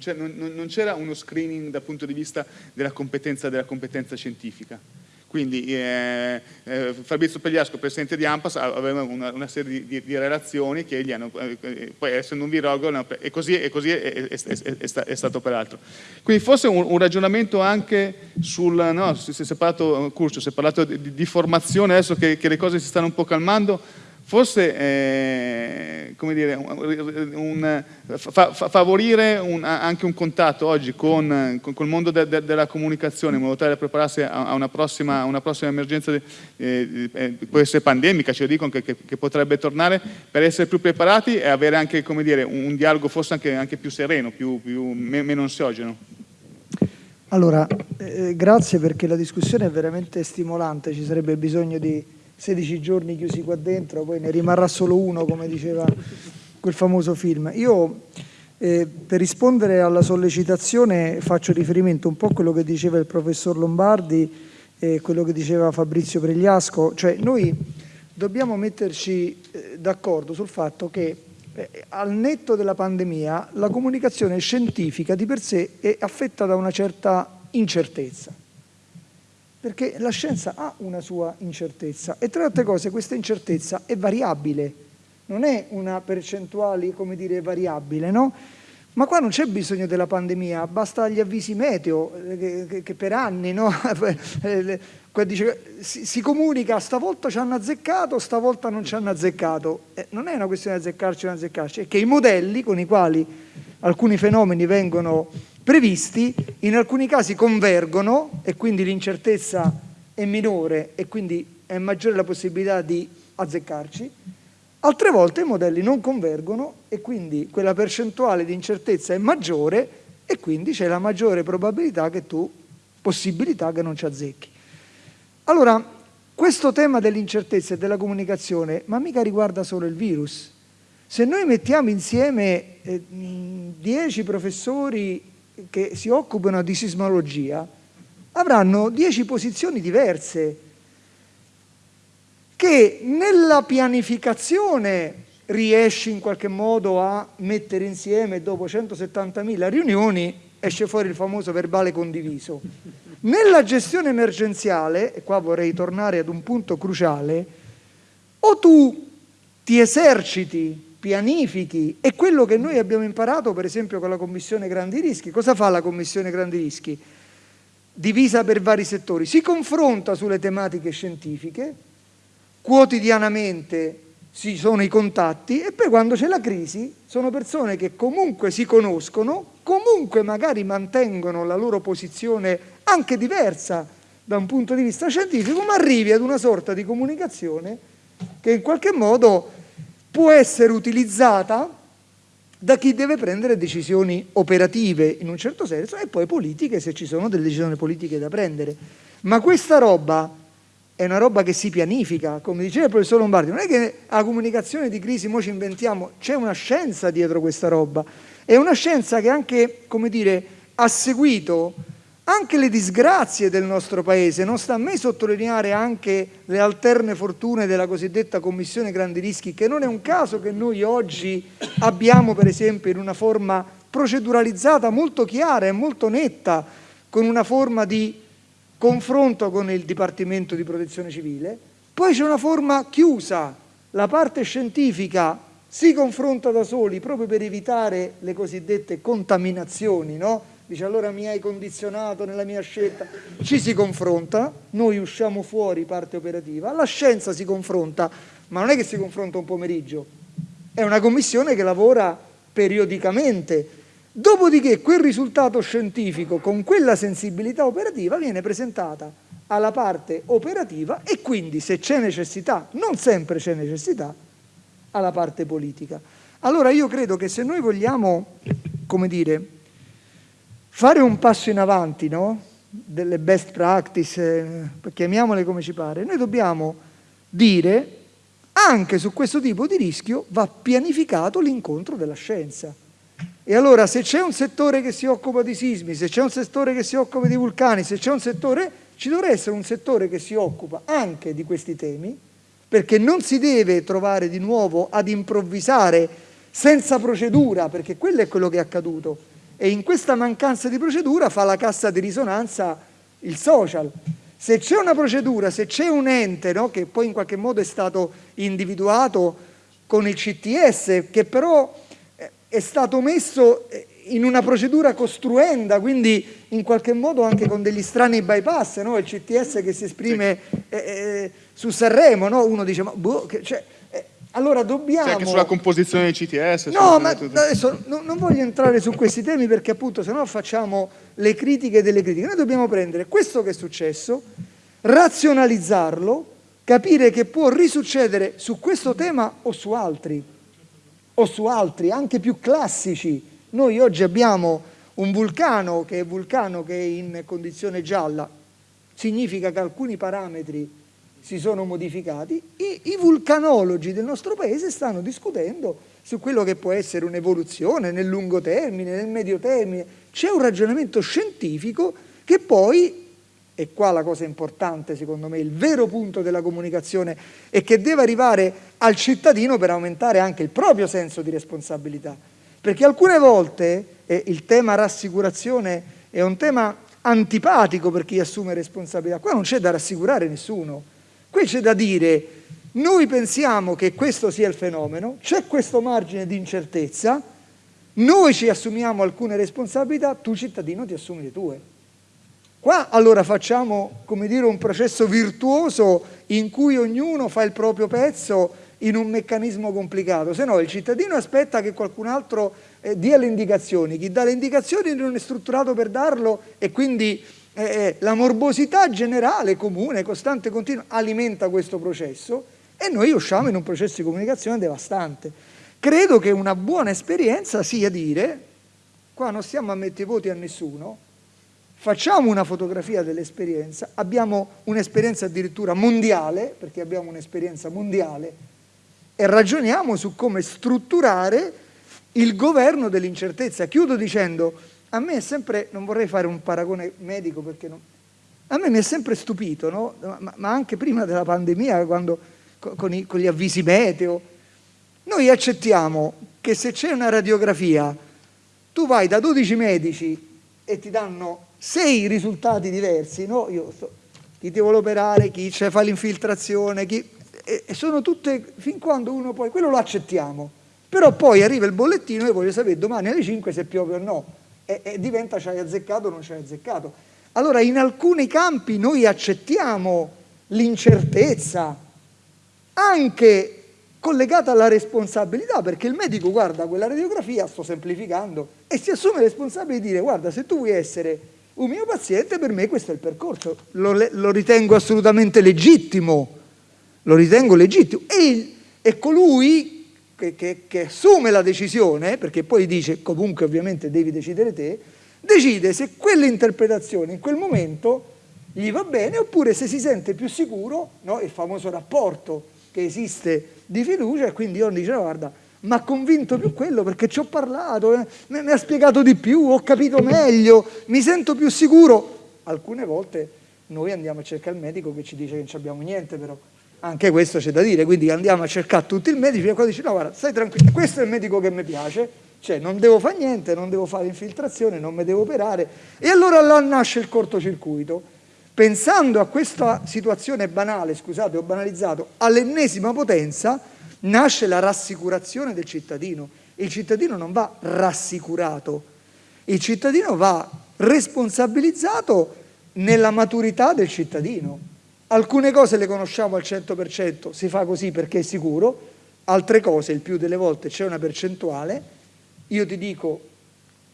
c'era uno screening dal punto di vista della competenza, della competenza scientifica. Quindi eh, eh, Fabrizio Pegliasco, presidente di AMPAS, aveva una, una serie di, di, di, relazioni che gli hanno, eh, poi essendo un virologo, e così, e così è, è, è, è, stato peraltro. Quindi forse un, un ragionamento anche sul, no, si, è parlato, Curcio, si è parlato di, di formazione, adesso che, che le cose si stanno un po' calmando, forse eh, come dire, un, un, fa, favorire un, anche un contatto oggi con, con, con il mondo de, de, della comunicazione in modo tale da prepararsi a, a una, prossima, una, prossima, emergenza, eh, eh, può essere pandemica, ci dicono che, che, che, potrebbe tornare, per essere più preparati e avere anche come dire, un, dialogo forse anche, anche più sereno, più, più, meno ansiogeno. Allora, eh, grazie perché la discussione è veramente stimolante, ci sarebbe bisogno di 16 giorni chiusi qua dentro, poi ne rimarrà solo uno, come diceva quel famoso film. Io eh, per rispondere alla sollecitazione faccio riferimento un po' a quello che diceva il professor Lombardi e quello che diceva Fabrizio Pregliasco, cioè noi dobbiamo metterci eh, d'accordo sul fatto che eh, al netto della pandemia la comunicazione scientifica di per sé è affetta da una certa incertezza perché la scienza ha una sua incertezza e tra le altre cose questa incertezza è variabile, non è una percentuale, come dire, variabile, no? Ma qua non c'è bisogno della pandemia, basta gli avvisi meteo, eh, che, che, che per anni, no? Eh, dice, si, si, comunica, stavolta ci hanno azzeccato, stavolta non ci hanno azzeccato. Eh, non è una questione di azzeccarci o non azzeccarci, è che i modelli con i quali alcuni fenomeni vengono previsti, in alcuni casi convergono e quindi l'incertezza è minore e quindi è maggiore la possibilità di azzeccarci, altre volte i modelli non convergono e quindi quella percentuale di incertezza è maggiore e quindi c'è la maggiore probabilità che tu, possibilità che non ci azzecchi. Allora, questo tema dell'incertezza e della comunicazione, ma mica riguarda solo il virus. Se noi mettiamo insieme eh, dieci professori che si occupano di sismologia, avranno dieci posizioni diverse che nella pianificazione riesci in qualche modo a mettere insieme dopo 170.000 riunioni esce fuori il famoso verbale condiviso. Nella gestione emergenziale, e qua vorrei tornare ad un punto cruciale, o tu ti eserciti, pianifichi, e quello che noi abbiamo imparato per esempio con la Commissione Grandi Rischi, cosa fa la Commissione Grandi Rischi? Divisa per vari settori, si confronta sulle tematiche scientifiche, quotidianamente ci sono i contatti e poi quando c'è la crisi sono persone che comunque si conoscono, comunque magari mantengono la loro posizione anche diversa da un punto di vista scientifico, ma arrivi ad una sorta di comunicazione che in qualche modo può essere utilizzata da chi deve prendere decisioni operative in un certo senso e poi politiche se ci sono delle decisioni politiche da prendere. Ma questa roba è una roba che si pianifica, come diceva il professor Lombardi, non è che a comunicazione di crisi noi ci inventiamo, c'è una scienza dietro questa roba, è una scienza che anche, come dire, ha seguito anche le disgrazie del nostro paese, non sta a me sottolineare anche le alterne fortune della cosiddetta Commissione Grandi Rischi, che non è un caso che noi oggi abbiamo per esempio in una forma proceduralizzata molto chiara e molto netta, con una forma di confronto con il Dipartimento di Protezione Civile, poi c'è una forma chiusa, la parte scientifica si confronta da soli proprio per evitare le cosiddette contaminazioni, no? Dice allora mi hai condizionato nella mia scelta, ci si confronta, noi usciamo fuori parte operativa, la scienza si confronta, ma non è che si confronta un pomeriggio, è una commissione che lavora periodicamente, Dopodiché quel risultato scientifico con quella sensibilità operativa viene presentata alla parte operativa e quindi se c'è necessità, non sempre c'è necessità, alla parte politica. Allora io credo che se noi vogliamo, come dire, fare un passo in avanti, no? delle best practice, eh, chiamiamole come ci pare, noi dobbiamo dire anche su questo tipo di rischio va pianificato l'incontro della scienza. E allora se c'è un settore che si occupa di sismi, se c'è un settore che si occupa di vulcani, se c'è un settore, ci dovrà essere un settore che si occupa anche di questi temi, perché non si deve trovare di nuovo ad improvvisare senza procedura, perché quello è quello che è accaduto. E in questa mancanza di procedura fa la cassa di risonanza il social. Se c'è una procedura, se c'è un ente no, che poi in qualche modo è stato individuato con il CTS, che però è stato messo eh, in una procedura costruenda, quindi in qualche modo anche con degli strani bypass, no? il CTS che si esprime eh, eh, su Sanremo, no? uno dice ma boh, che, cioè, eh, allora dobbiamo... C'è anche sulla composizione del CTS. No, ma adesso non, non, voglio entrare su questi temi perché appunto se no facciamo le critiche delle critiche. Noi dobbiamo prendere questo che è successo, razionalizzarlo, capire che può risuccedere su questo tema o su altri o su altri anche più classici. Noi oggi abbiamo un vulcano che è, vulcano che è in condizione gialla, significa che alcuni parametri si sono modificati, I, i vulcanologi del nostro paese stanno discutendo su quello che può essere un'evoluzione nel lungo termine, nel medio termine. C'è un ragionamento scientifico che poi e qua la cosa importante secondo me, il vero punto della comunicazione è che deve arrivare al cittadino per aumentare anche il proprio senso di responsabilità. Perché alcune volte eh, il tema rassicurazione è un tema antipatico per chi assume responsabilità. Qua non c'è da rassicurare nessuno. Qui c'è da dire noi pensiamo che questo sia il fenomeno, c'è questo margine di incertezza, noi ci assumiamo alcune responsabilità, tu cittadino ti assumi le tue. Qua allora facciamo come dire, un processo virtuoso in cui ognuno fa il proprio pezzo in un meccanismo complicato, se no il cittadino aspetta che qualcun altro eh, dia le indicazioni, chi dà le indicazioni non è strutturato per darlo e quindi eh, eh la morbosità generale, comune, costante e continua alimenta questo processo e noi usciamo in un processo di comunicazione devastante. Credo che una buona esperienza sia dire qua non stiamo a mettere voti a nessuno, facciamo una fotografia dell'esperienza, abbiamo un'esperienza addirittura mondiale, perché abbiamo un'esperienza mondiale, e ragioniamo su come strutturare il governo dell'incertezza. Chiudo dicendo, a me è sempre, non vorrei fare un paragone medico perché non, a me mi è sempre stupito, no? ma, ma, anche prima della pandemia, quando, con, i, con gli avvisi meteo, noi accettiamo che se c'è una radiografia, tu vai da 12 medici e ti danno 6 risultati diversi, no? Io so, chi ti vuole operare, chi fa l'infiltrazione, chi... e, e sono tutte, fin quando uno poi, quello lo accettiamo, però poi arriva il bollettino e voglio sapere domani alle 5 se piove o no, e, e diventa ci hai azzeccato o non ci hai azzeccato. Allora in alcuni campi noi accettiamo l'incertezza, anche collegata alla responsabilità, perché il medico guarda quella radiografia, sto semplificando, e si assume la responsabilità di dire guarda se tu vuoi essere un mio paziente per me questo è il percorso, lo, lo ritengo assolutamente legittimo, lo ritengo legittimo. E, e colui che, che, che assume la decisione, perché poi dice comunque ovviamente devi decidere te, decide se quell'interpretazione in quel momento gli va bene oppure se si sente più sicuro, no? il famoso rapporto che esiste di fiducia e quindi io dice guarda mi ha convinto più quello perché ci ho parlato, eh, mi ha spiegato di più, ho capito meglio, mi sento più sicuro. Alcune volte noi andiamo a cercare il medico che ci dice che non abbiamo niente però, anche questo c'è da dire, quindi andiamo a cercare tutti il medico e poi dice no guarda stai tranquillo, questo è il medico che mi piace, cioè non devo fare niente, non devo fare infiltrazione, non mi devo operare e allora là nasce il cortocircuito. Pensando a questa situazione banale, scusate ho banalizzato, all'ennesima potenza nasce la rassicurazione del cittadino. Il cittadino non va rassicurato, il cittadino va responsabilizzato nella maturità del cittadino. Alcune cose le conosciamo al 100%, si fa così perché è sicuro, altre cose, il più delle volte c'è una percentuale io ti dico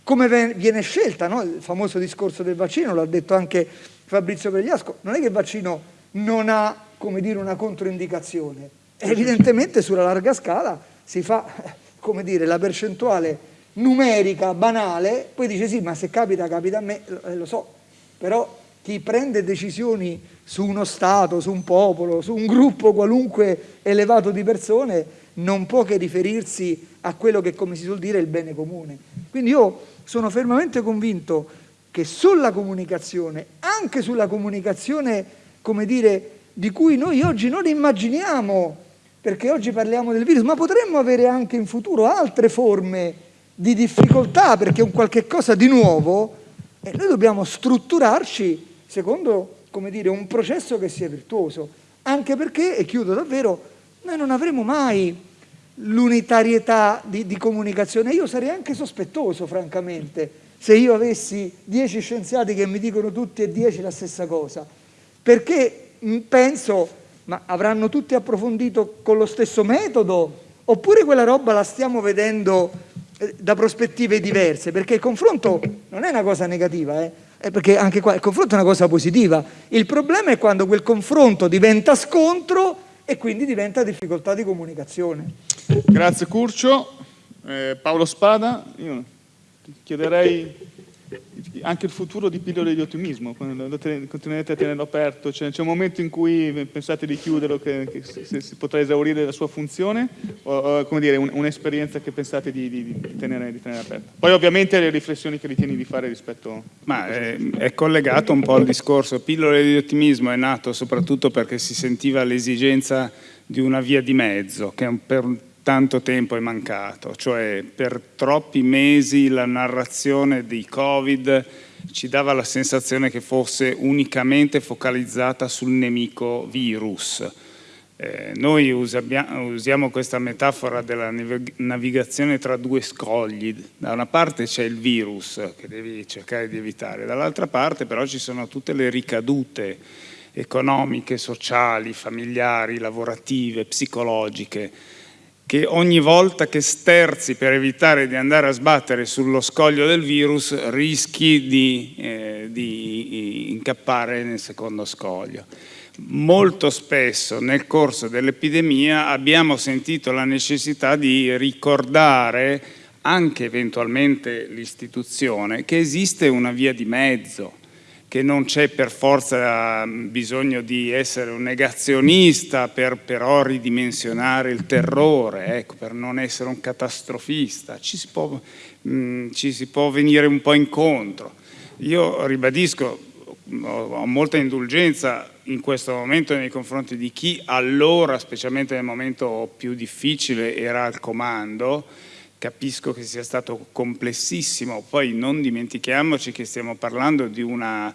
come viene scelta, no? il famoso discorso del vaccino, l'ha detto anche Fabrizio Pregliasco, non è che il vaccino non ha come dire, una controindicazione, evidentemente sulla larga scala si fa come dire, la percentuale numerica, banale, poi dice sì, ma se capita, capita a me, eh, lo so, però chi prende decisioni su uno Stato, su un popolo, su un gruppo qualunque elevato di persone, non può che riferirsi a quello che, come si suol dire, è il bene comune. Quindi io sono fermamente convinto che sulla comunicazione, anche sulla comunicazione, come dire, di cui noi oggi non immaginiamo, perché oggi parliamo del virus, ma potremmo avere anche in futuro altre forme di difficoltà, perché è un qualche cosa di nuovo, e noi dobbiamo strutturarci secondo, come dire, un processo che sia virtuoso, anche perché, e chiudo davvero, noi non avremo mai l'unitarietà di, di, comunicazione. Io sarei anche sospettoso, francamente, se io avessi dieci scienziati che mi dicono tutti e dieci la stessa cosa, perché penso, ma avranno tutti approfondito con lo stesso metodo, oppure quella roba la stiamo vedendo eh, da prospettive diverse, perché il confronto non è una cosa negativa, eh? Perché anche qua il confronto è una cosa positiva. Il problema è quando quel confronto diventa scontro e quindi diventa difficoltà di comunicazione. Grazie Curcio. Eh, Paolo Spada, io chiederei anche il futuro di pillole di ottimismo, continuate a tenerlo aperto, c'è, un momento in cui pensate di chiuderlo, che, che si, si, potrà esaurire la sua funzione, o, come dire, un'esperienza un che pensate di, di, di, tenere, di, tenere, aperta? Poi ovviamente le riflessioni che ritieni di fare rispetto... Ma è, è collegato un po' al discorso, pillole di ottimismo è nato soprattutto perché si sentiva l'esigenza di una via di mezzo, che per tanto tempo è mancato, cioè per troppi mesi la narrazione di Covid ci dava la sensazione che fosse unicamente focalizzata sul nemico virus. Eh, noi usiamo questa metafora della navigazione tra due scogli, da una parte c'è il virus che devi cercare di evitare, dall'altra parte però ci sono tutte le ricadute economiche, sociali, familiari, lavorative, psicologiche, che ogni volta che sterzi per evitare di andare a sbattere sullo scoglio del virus rischi di, eh, di incappare nel secondo scoglio. Molto spesso nel corso dell'epidemia abbiamo sentito la necessità di ricordare anche eventualmente l'istituzione, che esiste una via di mezzo, che non c'è per forza mm, bisogno di essere un negazionista per però ridimensionare il terrore, ecco, per non essere un catastrofista, ci si, può, mh, mm, ci si può venire un po' incontro. Io ribadisco, ho molta indulgenza in questo momento nei confronti di chi allora, specialmente nel momento più difficile, era al comando, capisco che sia stato complessissimo, poi non dimentichiamoci che stiamo parlando di una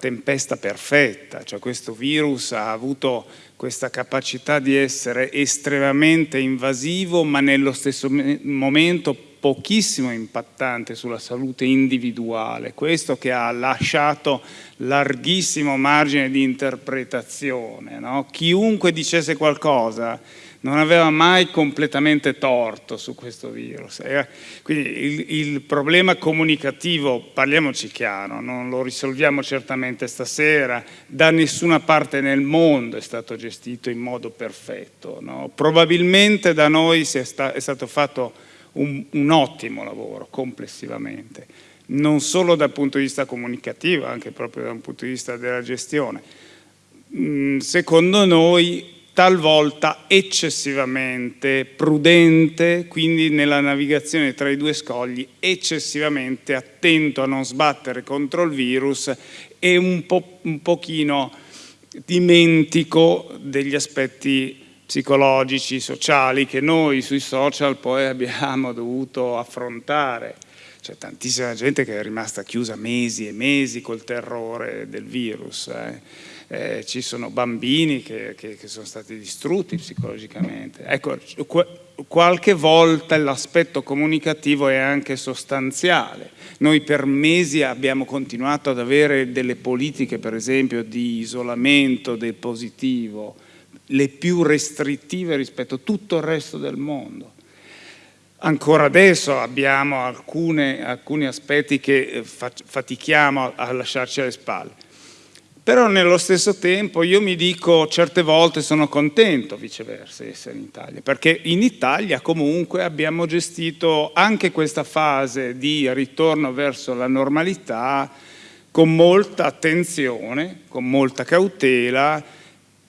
tempesta perfetta, cioè questo virus ha avuto questa capacità di essere estremamente invasivo ma nello stesso momento pochissimo impattante sulla salute individuale, questo che ha lasciato larghissimo margine di interpretazione. No? Chiunque dicesse qualcosa non aveva mai completamente torto su questo virus. Quindi il, il, problema comunicativo, parliamoci chiaro, non lo risolviamo certamente stasera, da nessuna parte nel mondo è stato gestito in modo perfetto. No? Probabilmente da noi è, sta, è stato fatto un, un ottimo lavoro complessivamente, non solo dal punto di vista comunicativo, anche proprio dal punto di vista della gestione. Mm, secondo noi talvolta eccessivamente prudente, quindi nella navigazione tra i due scogli, eccessivamente attento a non sbattere contro il virus e un, po', un pochino dimentico degli aspetti psicologici, sociali che noi sui social poi abbiamo dovuto affrontare. C'è tantissima gente che è rimasta chiusa mesi e mesi col terrore del virus. Eh. Eh, ci sono bambini che, che, che, sono stati distrutti psicologicamente. Ecco, qualche volta l'aspetto comunicativo è anche sostanziale. Noi per mesi abbiamo continuato ad avere delle politiche, per esempio, di isolamento del positivo, le più restrittive rispetto a tutto il resto del mondo. Ancora adesso abbiamo alcune, alcuni aspetti che eh, fatichiamo a lasciarci alle spalle. Però nello stesso tempo io mi dico certe volte sono contento viceversa di essere in Italia, perché in Italia comunque abbiamo gestito anche questa fase di ritorno verso la normalità con molta attenzione, con molta cautela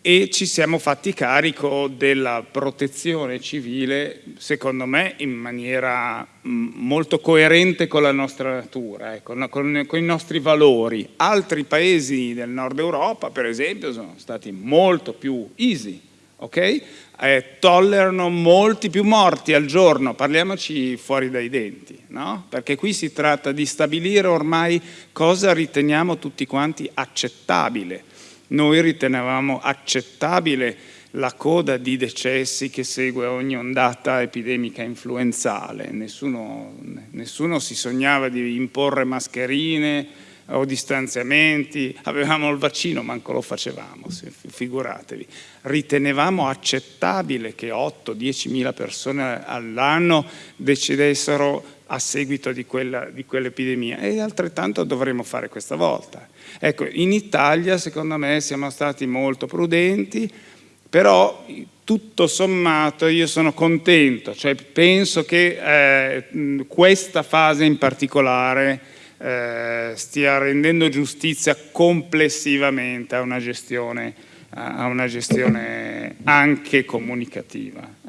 e ci siamo fatti carico della protezione civile, secondo me, in maniera mm, molto coerente con la nostra natura, ecco, con, con, i nostri valori. Altri paesi del nord Europa, per esempio, sono stati molto più easy, ok? Eh, tollerano molti più morti al giorno, parliamoci fuori dai denti, no? Perché qui si tratta di stabilire ormai cosa riteniamo tutti quanti accettabile noi ritenevamo accettabile la coda di decessi che segue ogni ondata epidemica influenzale, nessuno, nessuno si sognava di imporre mascherine o distanziamenti, avevamo il vaccino, manco lo facevamo, figuratevi. Ritenevamo accettabile che 8-10 mila persone all'anno decidessero a seguito di, quell'epidemia e altrettanto dovremo fare questa volta. Ecco, in Italia secondo me siamo stati molto prudenti, però tutto sommato io sono contento, cioè penso che eh, questa fase in particolare eh, stia rendendo giustizia complessivamente a una gestione, a una gestione anche comunicativa.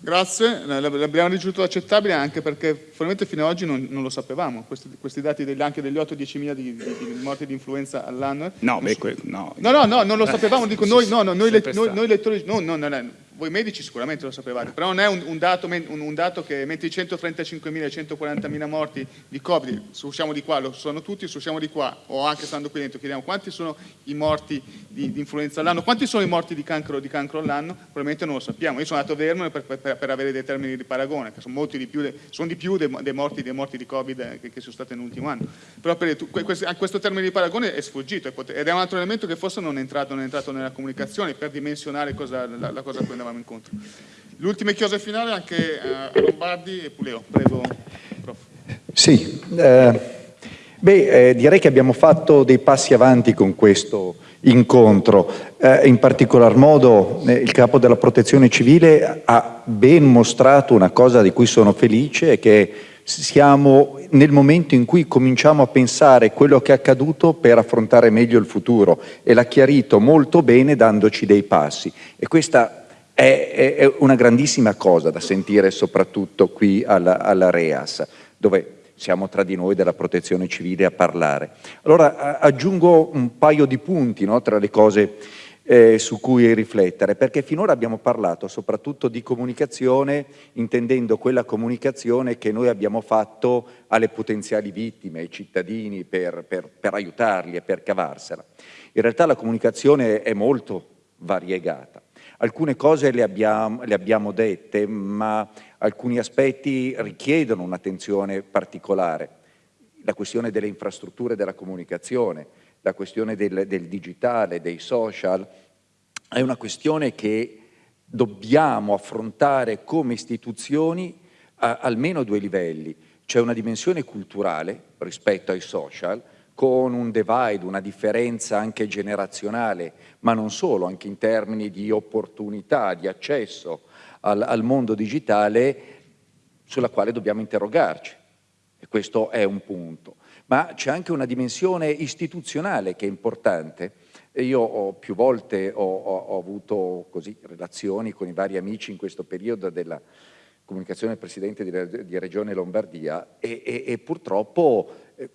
Grazie, l'abbiamo ricevuto accettabile anche perché probabilmente fino ad oggi non, non lo sapevamo, questi, questi dati degli, anche degli 8-10 mila di, di, di, morti di influenza all'anno. No, beh, so. no, no, no, no, non lo sapevamo, dico noi, no, no, noi, noi, noi lettori, no, no, no, no voi medici sicuramente lo sapevate, però non è un, un, dato, un, un dato, che mentre i 135.000 e 140.000 morti di Covid, se usciamo di qua, lo sono tutti, se usciamo di qua, o anche stando qui dentro, chiediamo quanti sono i morti di, di influenza all'anno, quanti sono i morti di cancro, di cancro all'anno, probabilmente non lo sappiamo. Io sono andato a vedermelo per, per, per, avere dei termini di paragone, che sono molti di più, sono di più dei, dei, morti, dei morti, di Covid eh, che, che, sono stati nell'ultimo anno. Però per, questo, termine di paragone è sfuggito ed è un altro elemento che forse non è entrato, non è entrato nella comunicazione per dimensionare cosa, la, la cosa a cui andavamo incontro. Le ultime chiose anche eh, a Lombardi e Puleo. Prego, prof. Sì, eh, beh, eh, direi che abbiamo fatto dei passi avanti con questo incontro. Eh, in particolar modo eh, il capo della protezione civile ha ben mostrato una cosa di cui sono felice che siamo nel momento in cui cominciamo a pensare quello che è accaduto per affrontare meglio il futuro e l'ha chiarito molto bene dandoci dei passi e questa è, è, una grandissima cosa da sentire soprattutto qui alla, alla REAS dove siamo tra di noi della protezione civile a parlare. Allora aggiungo un paio di punti no, tra le cose eh, su cui riflettere, perché finora abbiamo parlato soprattutto di comunicazione, intendendo quella comunicazione che noi abbiamo fatto alle potenziali vittime, ai cittadini, per, per, per aiutarli e per cavarsela. In realtà la comunicazione è molto variegata. Alcune cose le abbiamo, le abbiamo dette, ma alcuni aspetti richiedono un'attenzione particolare. La questione delle infrastrutture della comunicazione, la questione del, del digitale, dei social, è una questione che dobbiamo affrontare come istituzioni a almeno due livelli. C'è una dimensione culturale rispetto ai social, con un divide, una differenza anche generazionale, ma non solo, anche in termini di opportunità, di accesso al, al mondo digitale, sulla quale dobbiamo interrogarci. E questo è un punto ma c'è anche una dimensione istituzionale che è importante. Io ho, più volte ho, ho, ho avuto così, relazioni con i vari amici in questo periodo della comunicazione del Presidente di, Regione Lombardia e, e, e purtroppo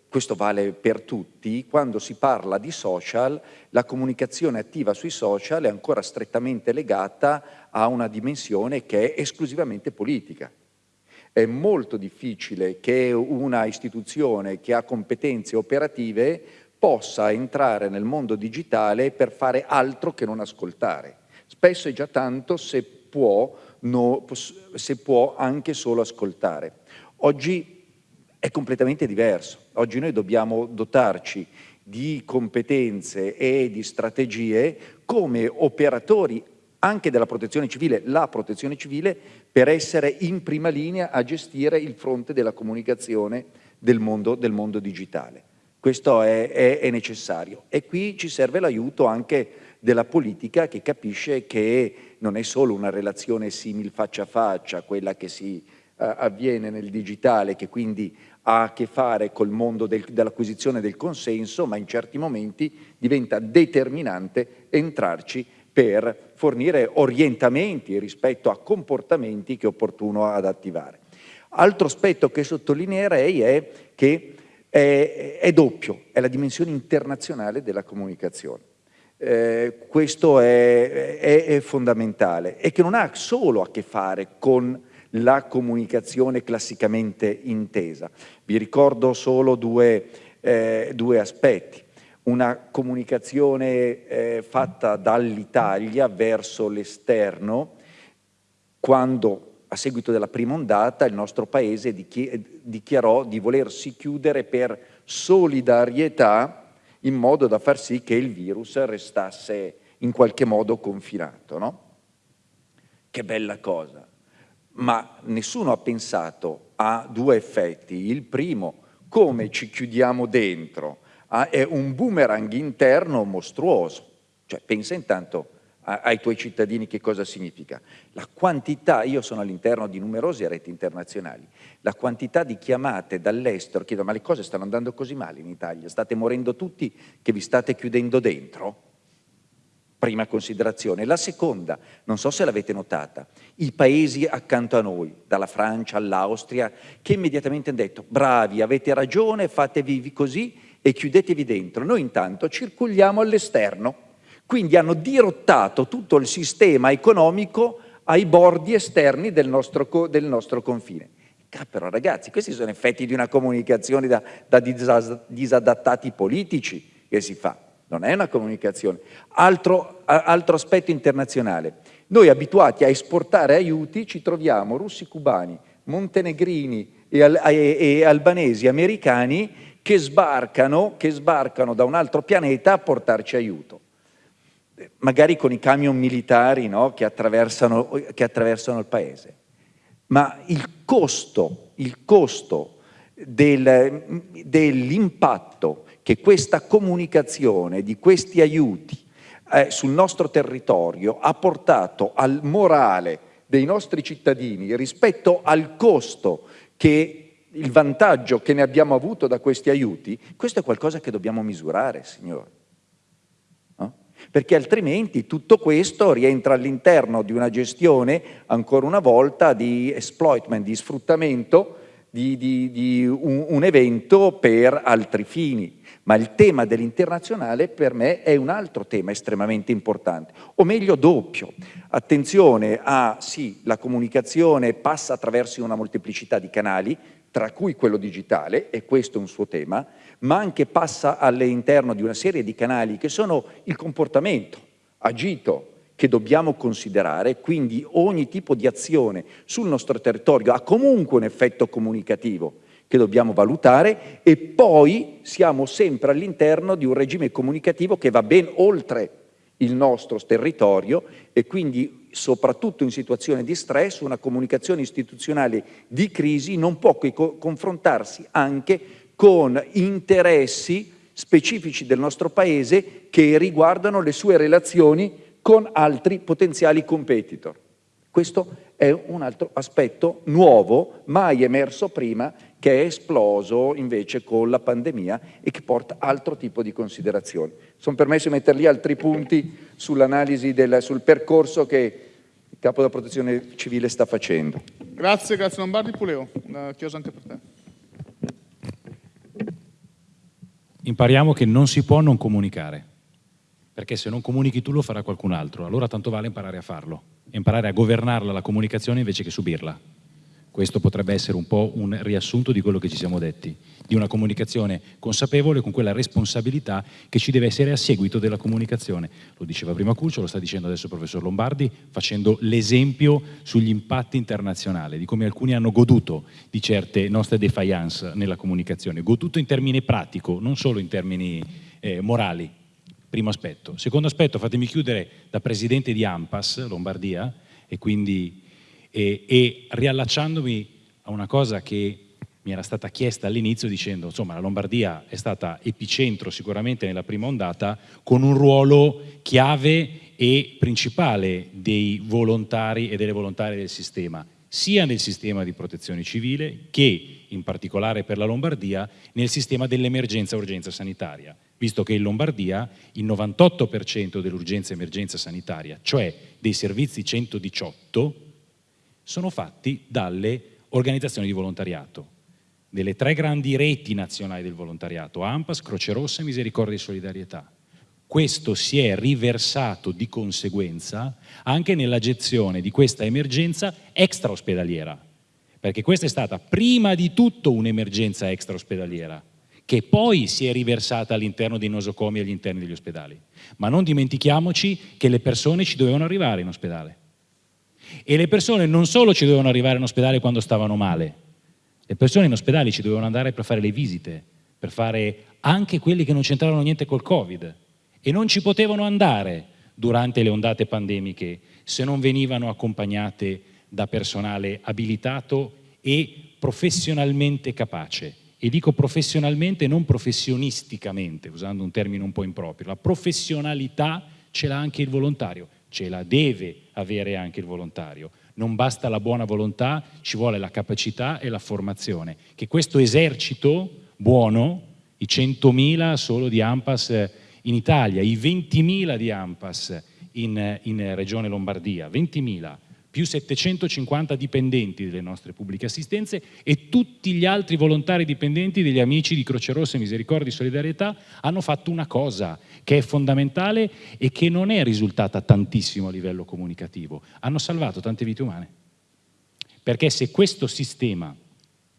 questo vale per tutti, quando si parla di social la comunicazione attiva sui social è ancora strettamente legata a una dimensione che è esclusivamente politica è molto difficile che una istituzione che ha competenze operative possa entrare nel mondo digitale per fare altro che non ascoltare. Spesso è già tanto se può, no, se può anche solo ascoltare. Oggi è completamente diverso. Oggi noi dobbiamo dotarci di competenze e di strategie come operatori anche della protezione civile, la protezione civile, per essere in prima linea a gestire il fronte della comunicazione del mondo, del mondo digitale. Questo è, è, è necessario e qui ci serve l'aiuto anche della politica che capisce che non è solo una relazione simil faccia a faccia, quella che si uh, avviene nel digitale, che quindi ha a che fare col mondo del, dell'acquisizione del consenso, ma in certi momenti diventa determinante entrarci per fornire orientamenti rispetto a comportamenti che è opportuno ad attivare. Altro aspetto che sottolineerei è che è, è doppio, è la dimensione internazionale della comunicazione. Eh, questo è, è, è, fondamentale e che non ha solo a che fare con la comunicazione classicamente intesa. Vi ricordo solo due, eh, due aspetti una comunicazione eh, fatta dall'Italia verso l'esterno quando a seguito della prima ondata il nostro paese dichiarò di volersi chiudere per solidarietà in modo da far sì che il virus restasse in qualche modo confinato. No? Che bella cosa! Ma nessuno ha pensato a due effetti. Il primo, come ci chiudiamo dentro è un boomerang interno mostruoso. Cioè, pensa intanto ai tuoi cittadini che cosa significa. La quantità, io sono all'interno di numerose reti internazionali, la quantità di chiamate dall'estero, chiedo ma le cose stanno andando così male in Italia, state morendo tutti che vi state chiudendo dentro? Prima considerazione. La seconda, non so se l'avete notata, i paesi accanto a noi, dalla Francia all'Austria, che immediatamente hanno detto bravi, avete ragione, fatevi così e chiudetevi dentro. Noi intanto circoliamo all'esterno, quindi hanno dirottato tutto il sistema economico ai bordi esterni del nostro, del nostro confine. Però ragazzi, questi sono effetti di una comunicazione da, da disadattati politici che si fa, non è una comunicazione. Altro, altro aspetto internazionale, noi abituati a esportare aiuti ci troviamo russi, cubani, montenegrini e, e, e albanesi, americani che sbarcano, che sbarcano da un altro pianeta a portarci aiuto magari con i camion militari no, che, attraversano, che, attraversano, il paese. Ma il costo, costo del, dell'impatto che questa comunicazione di questi aiuti eh, sul nostro territorio ha portato al morale dei nostri cittadini rispetto al costo che il vantaggio che ne abbiamo avuto da questi aiuti, questo è qualcosa che dobbiamo misurare, signori. No? Perché altrimenti tutto questo rientra all'interno di una gestione, ancora una volta, di exploitment, di sfruttamento di, di, di un, un evento per altri fini. Ma il tema dell'internazionale per me è un altro tema estremamente importante, o meglio doppio. Attenzione a, sì, la comunicazione passa attraverso una molteplicità di canali, tra cui quello digitale, e questo è un suo tema, ma anche passa all'interno di una serie di canali che sono il comportamento agito che dobbiamo considerare, quindi ogni tipo di azione sul nostro territorio ha comunque un effetto comunicativo che dobbiamo valutare e poi siamo sempre all'interno di un regime comunicativo che va ben oltre il nostro territorio e quindi soprattutto in situazioni di stress, una comunicazione istituzionale di crisi non può che co confrontarsi anche con interessi specifici del nostro Paese che riguardano le sue relazioni con altri potenziali competitor. Questo è un altro aspetto nuovo, mai emerso prima, che è esploso invece con la pandemia e che porta altro tipo di considerazioni. Sono permesso di mettere lì altri punti sull'analisi, sul percorso che il Capo della Protezione Civile sta facendo. Grazie, grazie Lombardi. Puleo, chiosa anche per te. Impariamo che non si può non comunicare, perché se non comunichi tu lo farà qualcun altro, allora tanto vale imparare a farlo, imparare a governarla la comunicazione invece che subirla. Questo potrebbe essere un po' un riassunto di quello che ci siamo detti, di una comunicazione consapevole con quella responsabilità che ci deve essere a seguito della comunicazione. Lo diceva prima Curcio, lo sta dicendo adesso il professor Lombardi, facendo l'esempio sugli impatti internazionali, di come alcuni hanno goduto di certe nostre defiance nella comunicazione, goduto in termini pratico, non solo in termini eh, morali. Primo aspetto. Secondo aspetto, fatemi chiudere da presidente di AMPAS, Lombardia, e quindi e, e riallacciandomi a una cosa che mi era stata chiesta all'inizio dicendo insomma la Lombardia è stata epicentro sicuramente nella prima ondata con un ruolo chiave e principale dei volontari e delle volontarie del sistema sia nel sistema di protezione civile che in particolare per la Lombardia nel sistema dell'emergenza urgenza sanitaria visto che in Lombardia il 98% dell'urgenza emergenza sanitaria cioè dei servizi 118 sono fatti dalle organizzazioni di volontariato, delle tre grandi reti nazionali del volontariato, AMPAS, Croce Rossa e Misericordia e Solidarietà. Questo si è riversato di conseguenza anche nella gestione di questa emergenza extraospedaliera, perché questa è stata prima di tutto un'emergenza extraospedaliera, che poi si è riversata all'interno dei nosocomi e agli interni degli ospedali. Ma non dimentichiamoci che le persone ci dovevano arrivare in ospedale e le persone non solo ci dovevano arrivare in ospedale quando stavano male, le persone in ospedale ci dovevano andare per fare le visite, per fare anche quelli che non c'entravano niente col Covid e non ci potevano andare durante le ondate pandemiche se non venivano accompagnate da personale abilitato e professionalmente capace. E dico professionalmente, non professionisticamente, usando un termine un po' improprio. La professionalità ce l'ha anche il volontario ce la deve avere anche il volontario. Non basta la buona volontà, ci vuole la capacità e la formazione. Che questo esercito buono, i 100.000 solo di AMPAS in Italia, i 20.000 di AMPAS in, in Regione Lombardia, 20.000, più 750 dipendenti delle nostre pubbliche assistenze e tutti gli altri volontari dipendenti degli amici di Croce Rossa, Misericordia e Solidarietà hanno fatto una cosa che è fondamentale e che non è risultata tantissimo a livello comunicativo. Hanno salvato tante vite umane. Perché se questo sistema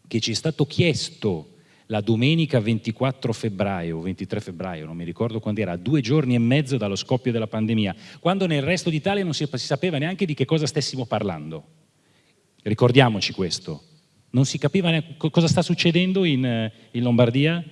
che ci è stato chiesto la domenica 24 febbraio o 23 febbraio, non mi ricordo quando era, due giorni e mezzo dallo scoppio della pandemia, quando nel resto d'Italia non si, sapeva neanche di che cosa stessimo parlando. Ricordiamoci questo. Non si capiva neanche cosa sta succedendo in, in Lombardia.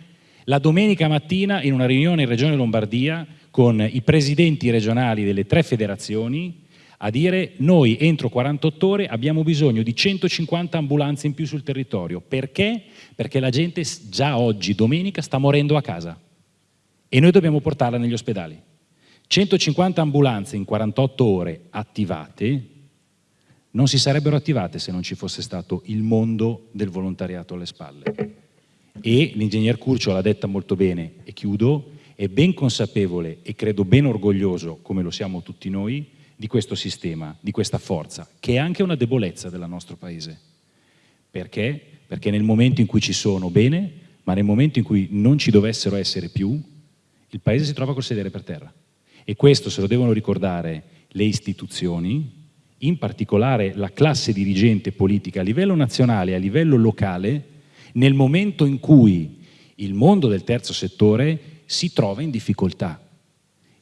La domenica mattina in una riunione in Regione Lombardia con i presidenti regionali delle tre federazioni a dire noi entro 48 ore abbiamo bisogno di 150 ambulanze in più sul territorio. Perché? Perché la gente già oggi, domenica, sta morendo a casa. e noi dobbiamo portarla negli ospedali. 150 ambulanze in 48 ore attivate non si sarebbero attivate se non ci fosse stato il mondo del volontariato alle spalle. E l'ingegner Curcio l'ha detta molto bene, e chiudo, è ben consapevole e credo ben orgoglioso, come lo siamo tutti noi, di questo sistema, di questa forza, che è anche una debolezza del nostro Paese. Perché? Perché nel momento in cui ci sono, bene, ma nel momento in cui non ci dovessero essere più, il Paese si trova col sedere per terra. E questo se lo devono ricordare le istituzioni, in particolare la classe dirigente politica a livello nazionale e a livello locale, nel momento in cui il mondo del terzo settore si trova in difficoltà.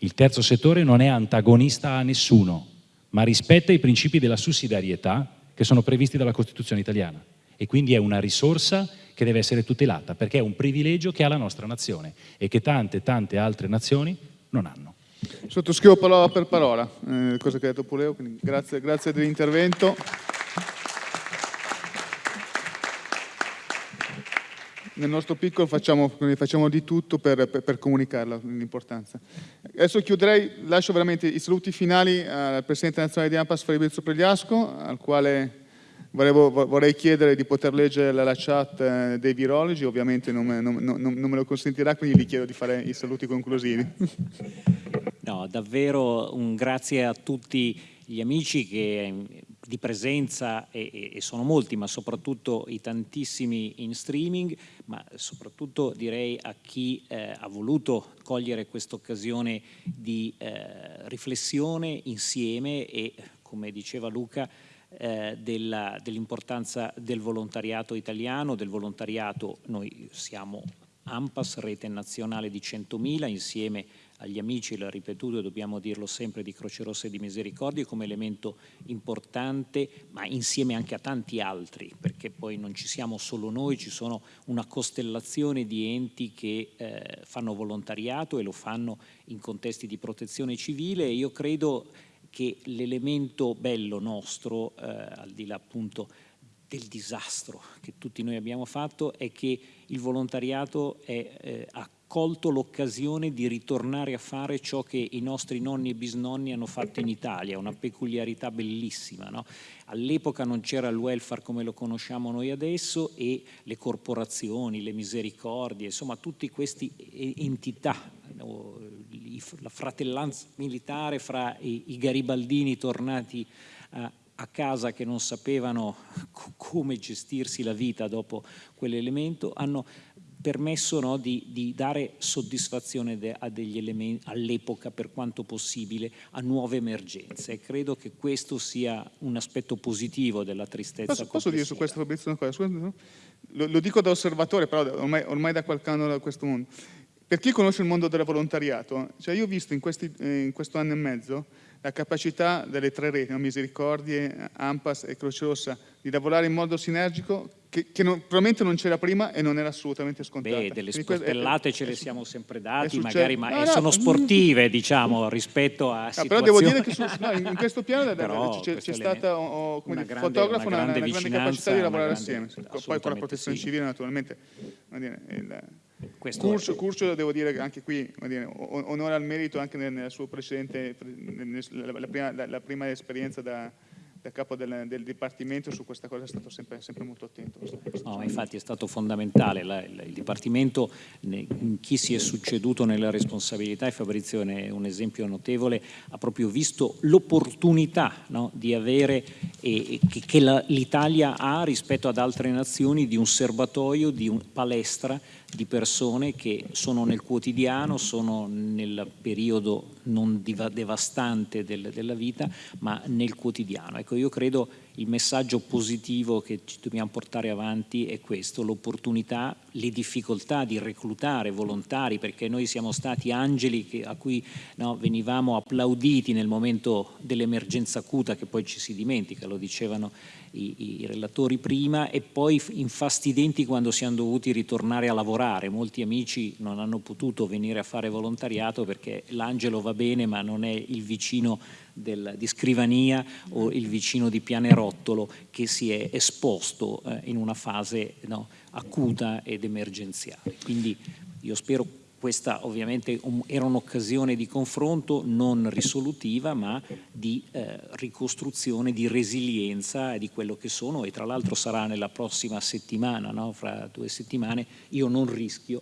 Il terzo settore non è antagonista a nessuno, ma rispetta i principi della sussidiarietà che sono previsti dalla Costituzione italiana e quindi è una risorsa che deve essere tutelata perché è un privilegio che ha la nostra nazione e che tante tante altre nazioni non hanno. Sottoscrivo parola per parola, eh, cosa che ha detto Puleo, grazie, grazie dell'intervento. Nel nostro piccolo facciamo, facciamo di tutto per, per, per comunicarla, l'importanza. Adesso chiuderei, lascio veramente i saluti finali al Presidente nazionale di AMPAS Fabrizio Pregliasco, al quale Volevo, vorrei chiedere di poter leggere la chat eh, dei virologi, ovviamente non, non, non, non, me lo consentirà, quindi gli chiedo di fare i saluti conclusivi. No, davvero un grazie a tutti gli amici che, di presenza, e, e, sono molti, ma soprattutto i tantissimi in streaming, ma soprattutto direi a chi eh, ha voluto cogliere questa occasione di eh, riflessione insieme e, come diceva Luca, eh, dell'importanza del volontariato italiano, del volontariato, noi siamo AMPAS, rete nazionale di 100.000, insieme agli amici, l'ha ripetuto e dobbiamo dirlo sempre, di Croce Rossa e di Misericordia come elemento importante, ma insieme anche a tanti altri, perché poi non ci siamo solo noi, ci sono una costellazione di enti che eh, fanno volontariato e lo fanno in contesti di protezione civile e io credo che l'elemento bello nostro, eh, al di là appunto del disastro che tutti noi abbiamo fatto, è che il volontariato è, eh, ha colto l'occasione di ritornare a fare ciò che i nostri nonni e bisnonni hanno fatto in Italia, una peculiarità bellissima. No? All'epoca non c'era il welfare come lo conosciamo noi adesso e le corporazioni, le misericordie, insomma tutte queste entità, la fratellanza militare fra i garibaldini tornati a, a casa che non sapevano come gestirsi la vita dopo quell'elemento, hanno permesso no, di, di, dare soddisfazione de, a degli elementi all'epoca per quanto possibile a nuove emergenze e credo che questo sia un aspetto positivo della tristezza posso, posso dire su questo Fabrizio una cosa? Scusa, no? lo, lo, dico da osservatore però ormai, ormai da qualche anno da questo mondo per chi conosce il mondo del volontariato cioè io ho visto in, questi, eh, in questo anno e mezzo la capacità delle tre reti, no? Misericordie, AMPAS e Croce Rossa, di lavorare in modo sinergico che, che non, probabilmente non c'era prima e non era assolutamente scontata. Beh, delle sportellate è, ce le siamo sempre dati, magari, ma no, no, sono sportive, diciamo, rispetto a no, situazioni... Però devo dire che su, in questo piano c'è stata, oh, come dire, fotografo, una, grande, una grande capacità di lavorare assieme. Poi con la protezione sì. civile, naturalmente, questo Curcio, Curcio, devo dire anche qui, onore al merito anche nella sua precedente, la prima, la prima esperienza da, da capo del, del, Dipartimento su questa cosa è stato sempre, sempre molto attento. No, infatti è stato fondamentale, la, il, il Dipartimento, in chi si è succeduto nella responsabilità, e Fabrizio è un esempio notevole, ha proprio visto l'opportunità no, di avere, e, che, che l'Italia ha rispetto ad altre nazioni, di un serbatoio, di un palestra di persone che sono nel quotidiano, sono nel periodo non devastante del, della vita, ma nel quotidiano. Ecco, io credo il messaggio positivo che ci dobbiamo portare avanti è questo, l'opportunità, le difficoltà di reclutare volontari, perché noi siamo stati angeli che, a cui no, venivamo applauditi nel momento dell'emergenza acuta, che poi ci si dimentica, lo dicevano i, i, relatori prima, e poi infastidenti quando siamo dovuti ritornare a lavorare. Molti amici non hanno potuto venire a fare volontariato perché l'angelo va bene ma non è il vicino del, di scrivania o il vicino di pianerottolo che si è esposto eh, in una fase no, acuta ed emergenziale. Quindi io spero questa ovviamente era un'occasione di confronto non risolutiva ma di eh, ricostruzione, di resilienza di quello che sono e tra l'altro sarà nella prossima settimana, no? fra due settimane, io non rischio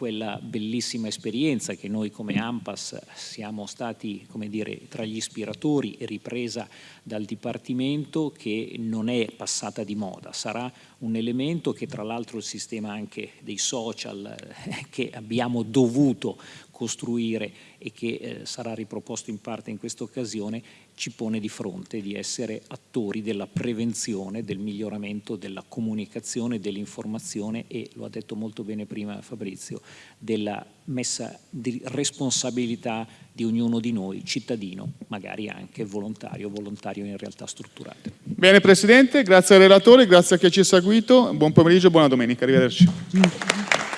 quella bellissima esperienza che noi come AMPAS siamo stati come dire, tra gli ispiratori e ripresa dal Dipartimento che non è passata di moda, sarà un elemento che tra l'altro il sistema anche dei social eh, che abbiamo dovuto costruire e che eh, sarà riproposto in parte in questa occasione ci pone di fronte di essere attori della prevenzione, del miglioramento della comunicazione, dell'informazione e, lo ha detto molto bene prima Fabrizio, della messa di responsabilità di ognuno di noi, cittadino, magari anche volontario, volontario in realtà strutturate. Bene Presidente, grazie ai relatori, grazie a chi ci ha seguito, buon pomeriggio e buona domenica, arrivederci.